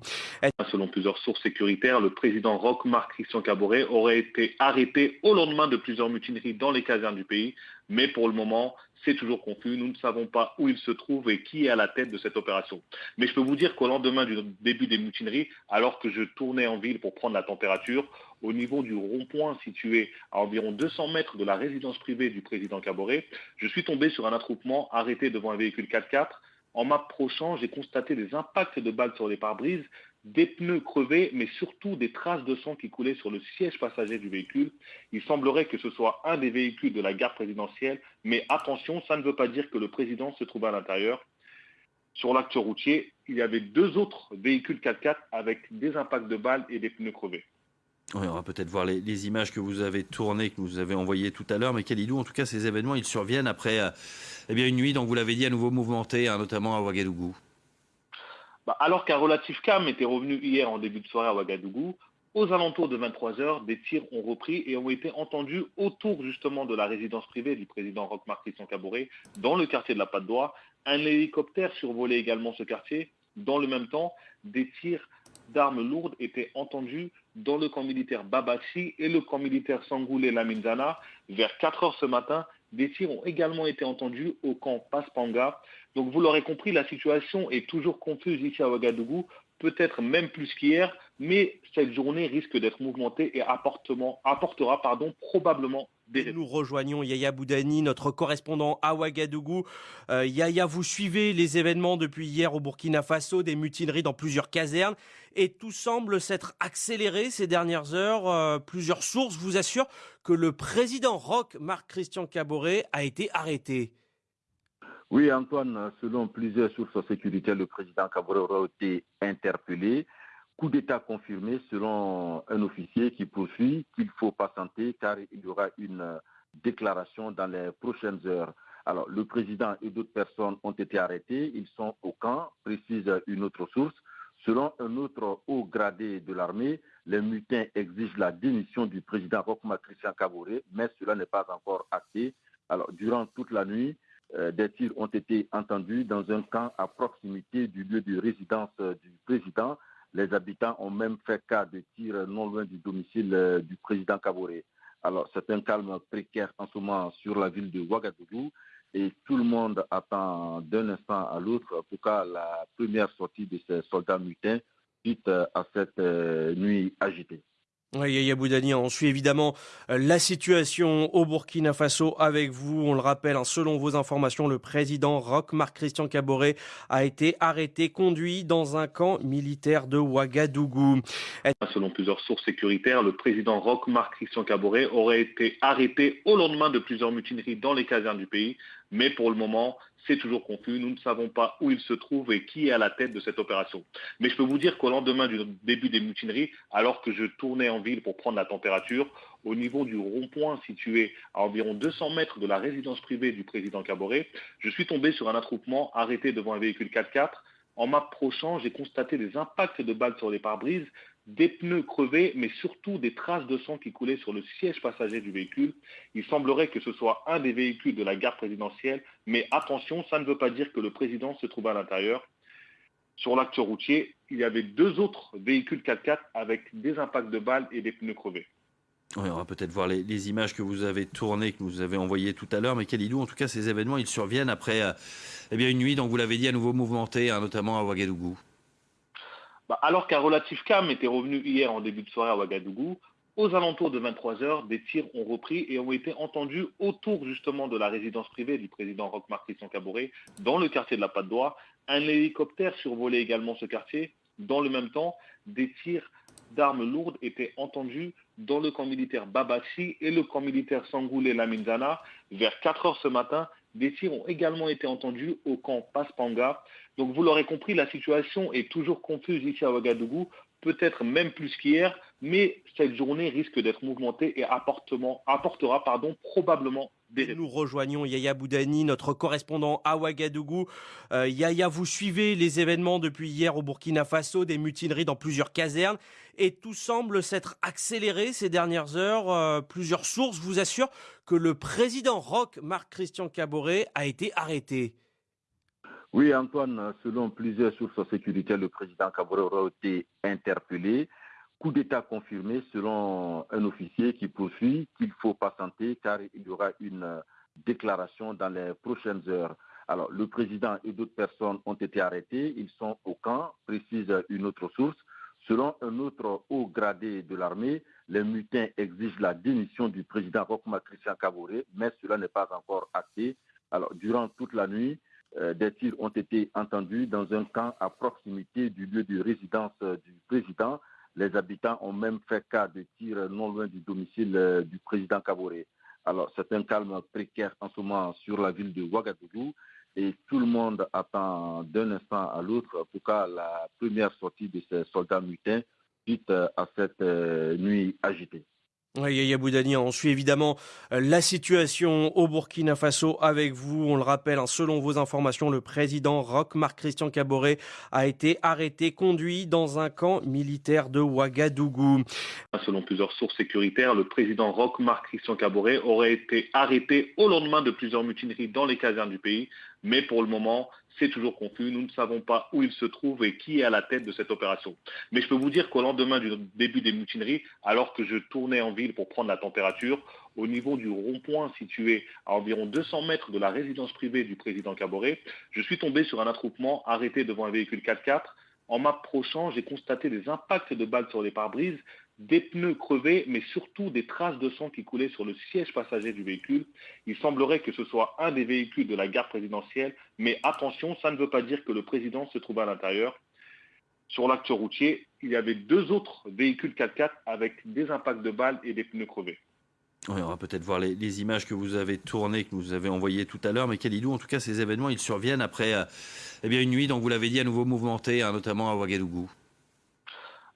Selon plusieurs sources sécuritaires, le président Roch Marc-Christian Caboret aurait été arrêté au lendemain de plusieurs mutineries dans les casernes du pays? Mais pour le moment, c'est toujours confus. Nous ne savons pas où il se trouve et qui est à la tête de cette opération. Mais je peux vous dire qu'au lendemain du début des mutineries, alors que je tournais en ville pour prendre la température, au niveau du rond-point situé à environ 200 mètres de la résidence privée du président Caboret, je suis tombé sur un attroupement arrêté devant un véhicule 4x4. En m'approchant, j'ai constaté des impacts de balles sur les pare-brises, des pneus crevés, mais surtout des traces de sang qui coulaient sur le siège passager du véhicule. Il semblerait que ce soit un des véhicules de la gare présidentielle, mais attention, ça ne veut pas dire que le président se trouve à l'intérieur. Sur l'acte routier, il y avait deux autres véhicules 4x4 avec des impacts de balles et des pneus crevés. on va peut-être voir les, images que vous avez tournées, que vous avez envoyées tout à l'heure. Mais Kalidou, en tout cas, ces événements, ils surviennent après euh, eh une nuit, dont vous l'avez dit, à nouveau mouvementée, hein, notamment à Ouagadougou. Bah, alors qu'un relatif calme était revenu hier en début de soirée à Ouagadougou, aux alentours de 23 heures, des tirs ont repris et ont été entendus autour justement de la résidence privée du président Roch-Marc Christian dans le quartier de la Patte d'Oie. Un hélicoptère survolait également ce quartier. Dans le même temps, des tirs d'armes lourdes étaient entendus dans le camp militaire Babachi et le camp militaire Sangoulé Laminzana. Vers 4 heures ce matin, des tirs ont également été entendus au camp Paspanga. Donc vous l'aurez compris, la situation est toujours confuse ici à Ouagadougou, peut-être même plus qu'hier, mais cette journée risque d'être mouvementée et apportera probablement. Nous rejoignons Yaya Boudani, notre correspondant à Ouagadougou. Euh, Yaya, vous suivez les événements depuis hier au Burkina Faso, des mutineries dans plusieurs casernes, et tout semble s'être accéléré ces dernières heures. Euh, plusieurs sources vous assurent que le président Roch, Marc-Christian Caboret, a été arrêté. Oui, Antoine, selon plusieurs sources sécuritaires, le président Kabore aura été interpellé. Coup d'État confirmé selon un officier qui poursuit qu'il faut patienter car il y aura une déclaration dans les prochaines heures. Alors, le président et d'autres personnes ont été arrêtés. Ils sont au camp, précise une autre source. Selon un autre haut gradé de l'armée, les mutins exigent la démission du président Rokma Christian mais cela n'est pas encore acté. Alors, durant toute la nuit, euh, des tirs ont été entendus dans un camp à proximité du lieu de résidence du président. Les habitants ont même fait cas de tirs non loin du domicile du président Kaboré. Alors, c'est un calme précaire en ce moment sur la ville de Ouagadougou et tout le monde attend d'un instant à l'autre pour cas la première sortie de ces soldats mutins suite à cette nuit agitée. Yaya Boudani, on suit évidemment euh, la situation au Burkina Faso avec vous. On le rappelle, hein, selon vos informations, le président Roch Marc Christian Caboret a été arrêté, conduit dans un camp militaire de Ouagadougou. Selon plusieurs sources sécuritaires, le président Roch Marc Christian Caboret aurait été arrêté au lendemain de plusieurs mutineries dans les casernes du pays. Mais pour le moment, c'est toujours confus. Nous ne savons pas où il se trouve et qui est à la tête de cette opération. Mais je peux vous dire qu'au lendemain du début des mutineries, alors que je tournais en ville pour prendre la température, au niveau du rond-point situé à environ 200 mètres de la résidence privée du président Caboret, je suis tombé sur un attroupement arrêté devant un véhicule 4x4. En m'approchant, j'ai constaté des impacts de balles sur les pare-brises, des pneus crevés, mais surtout des traces de sang qui coulaient sur le siège passager du véhicule. Il semblerait que ce soit un des véhicules de la gare présidentielle, mais attention, ça ne veut pas dire que le président se trouve à l'intérieur. Sur l'acte routier, il y avait deux autres véhicules 4x4 avec des impacts de balles et des pneus crevés. on va peut-être voir les, images que vous avez tournées, que vous avez envoyées tout à l'heure. Mais Kalidou, en tout cas, ces événements, ils surviennent après euh, eh une nuit, donc vous l'avez dit, à nouveau mouvementée, hein, notamment à Ouagadougou. Bah, alors qu'un relatif calme était revenu hier en début de soirée à Ouagadougou, aux alentours de 23 heures, des tirs ont repris et ont été entendus autour justement de la résidence privée du président Roch Christian Caboret, dans le quartier de la Patte d'Oie. Un hélicoptère survolait également ce quartier. Dans le même temps, des tirs d'armes lourdes étaient entendus dans le camp militaire Babachi et le camp militaire Sangoulé Laminzana. Vers 4 heures ce matin, des tirs ont également été entendus au camp Paspanga. Donc vous l'aurez compris, la situation est toujours confuse ici à Ouagadougou, peut-être même plus qu'hier, mais cette journée risque d'être mouvementée et apportera pardon, probablement des Nous rejoignons Yaya Boudani, notre correspondant à Ouagadougou. Euh, Yaya, vous suivez les événements depuis hier au Burkina Faso, des mutineries dans plusieurs casernes, et tout semble s'être accéléré ces dernières heures. Euh, plusieurs sources vous assurent que le président Roch Marc Christian Caboret a été arrêté. Oui, Antoine, selon plusieurs sources sécuritaires, le président Caboret a été interpellé. Coup d'État confirmé selon un officier qui poursuit qu'il faut patienter car il y aura une déclaration dans les prochaines heures. Alors, le président et d'autres personnes ont été arrêtés. Ils sont au camp, précise une autre source. Selon un autre haut gradé de l'armée, les mutins exigent la démission du président Rochma Christian Caboret, mais cela n'est pas encore acté. Alors, durant toute la nuit, des tirs ont été entendus dans un camp à proximité du lieu de résidence euh, du président. Les habitants ont même fait cas de tirs non loin du domicile euh, du président Caboret. Alors, c'est un calme précaire en ce moment sur la ville de Ouagadougou et tout le monde attend d'un instant à l'autre pour cas la première sortie de ces soldats mutins suite à cette nuit agitée. Yaya on suit évidemment euh, la situation au Burkina Faso avec vous. On le rappelle, hein, selon vos informations, le président Roch Marc Christian Caboret a été arrêté, conduit dans un camp militaire de Ouagadougou. Selon plusieurs sources sécuritaires, le président Roch Marc Christian Caboret aurait été arrêté au lendemain de plusieurs mutineries dans les casernes du pays. Mais pour le moment, c'est toujours confus. Nous ne savons pas où il se trouve et qui est à la tête de cette opération. Mais je peux vous dire qu'au lendemain du début des mutineries, alors que je tournais en ville pour prendre la température, au niveau du rond-point situé à environ 200 mètres de la résidence privée du président Caboret, je suis tombé sur un attroupement arrêté devant un véhicule 4x4. En m'approchant, j'ai constaté des impacts de balles sur les pare-brises, des pneus crevés, mais surtout des traces de sang qui coulaient sur le siège passager du véhicule. Il semblerait que ce soit un des véhicules de la gare présidentielle, mais attention, ça ne veut pas dire que le président se trouve à l'intérieur. Sur l'acte routier, il y avait deux autres véhicules 4x4 avec des impacts de balles et des pneus crevés. on va peut-être voir les, images que vous avez tournées, que vous avez envoyées tout à l'heure. Mais Kalidou, en tout cas, ces événements, ils surviennent après euh, eh une nuit, donc vous l'avez dit, à nouveau mouvementée, hein, notamment à Ouagadougou.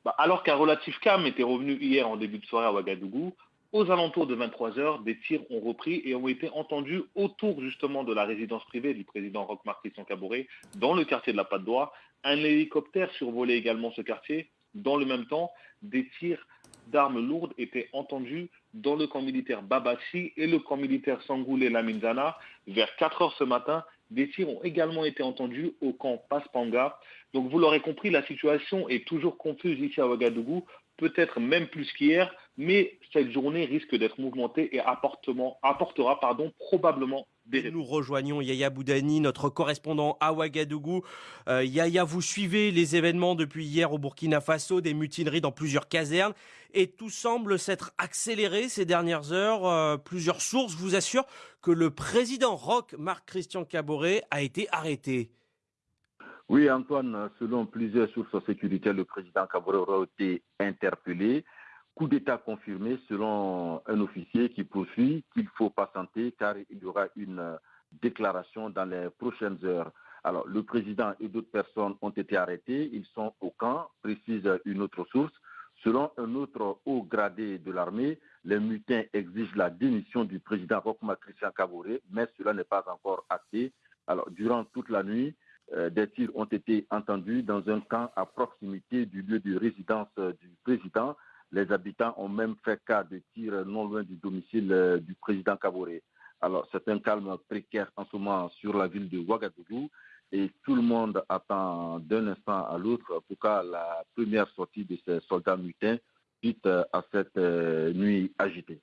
Bah, alors qu'un relatif calme était revenu hier en début de soirée à Ouagadougou, aux alentours de 23 heures, des tirs ont repris et ont été entendus autour justement de la résidence privée du président Roch Christian Caboret, dans le quartier de la Patte d'Oie. Un hélicoptère survolait également ce quartier. Dans le même temps, des tirs d'armes lourdes étaient entendus dans le camp militaire Babachi et le camp militaire Sangoulé Laminzana. Vers 4 heures ce matin, des tirs ont également été entendus au camp Paspanga. Donc vous l'aurez compris, la situation est toujours confuse ici à Ouagadougou, peut-être même plus qu'hier, mais cette journée risque d'être mouvementée et apportera probablement Nous rejoignons Yaya Boudani, notre correspondant à Ouagadougou. Euh, Yaya, vous suivez les événements depuis hier au Burkina Faso, des mutineries dans plusieurs casernes, et tout semble s'être accéléré ces dernières heures. Euh, plusieurs sources vous assurent que le président Roch, Marc-Christian Caboret, a été arrêté. Oui, Antoine, selon plusieurs sources sécuritaires, le président Caboret aura été interpellé. Coup d'État confirmé selon un officier qui poursuit qu'il faut patienter car il y aura une déclaration dans les prochaines heures. Alors, le président et d'autres personnes ont été arrêtés. Ils sont au camp, précise une autre source. Selon un autre haut gradé de l'armée, les mutins exigent la démission du président Rokma Christian Kabouré, mais cela n'est pas encore acté. Alors, durant toute la nuit, euh, des tirs ont été entendus dans un camp à proximité du lieu de résidence euh, du président. Les habitants ont même fait cas de tirs non loin du domicile euh, du président Kabouré. Alors, c'est un calme précaire en ce moment sur la ville de Ouagadougou et tout le monde attend d'un instant à l'autre pour cas la première sortie de ces soldats mutins suite à cette nuit agitée.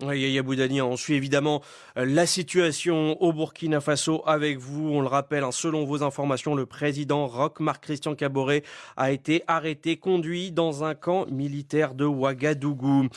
On suit évidemment euh, la situation au Burkina Faso avec vous. On le rappelle, hein, selon vos informations, le président Roch Marc-Christian Caboret a été arrêté, conduit dans un camp militaire de Ouagadougou.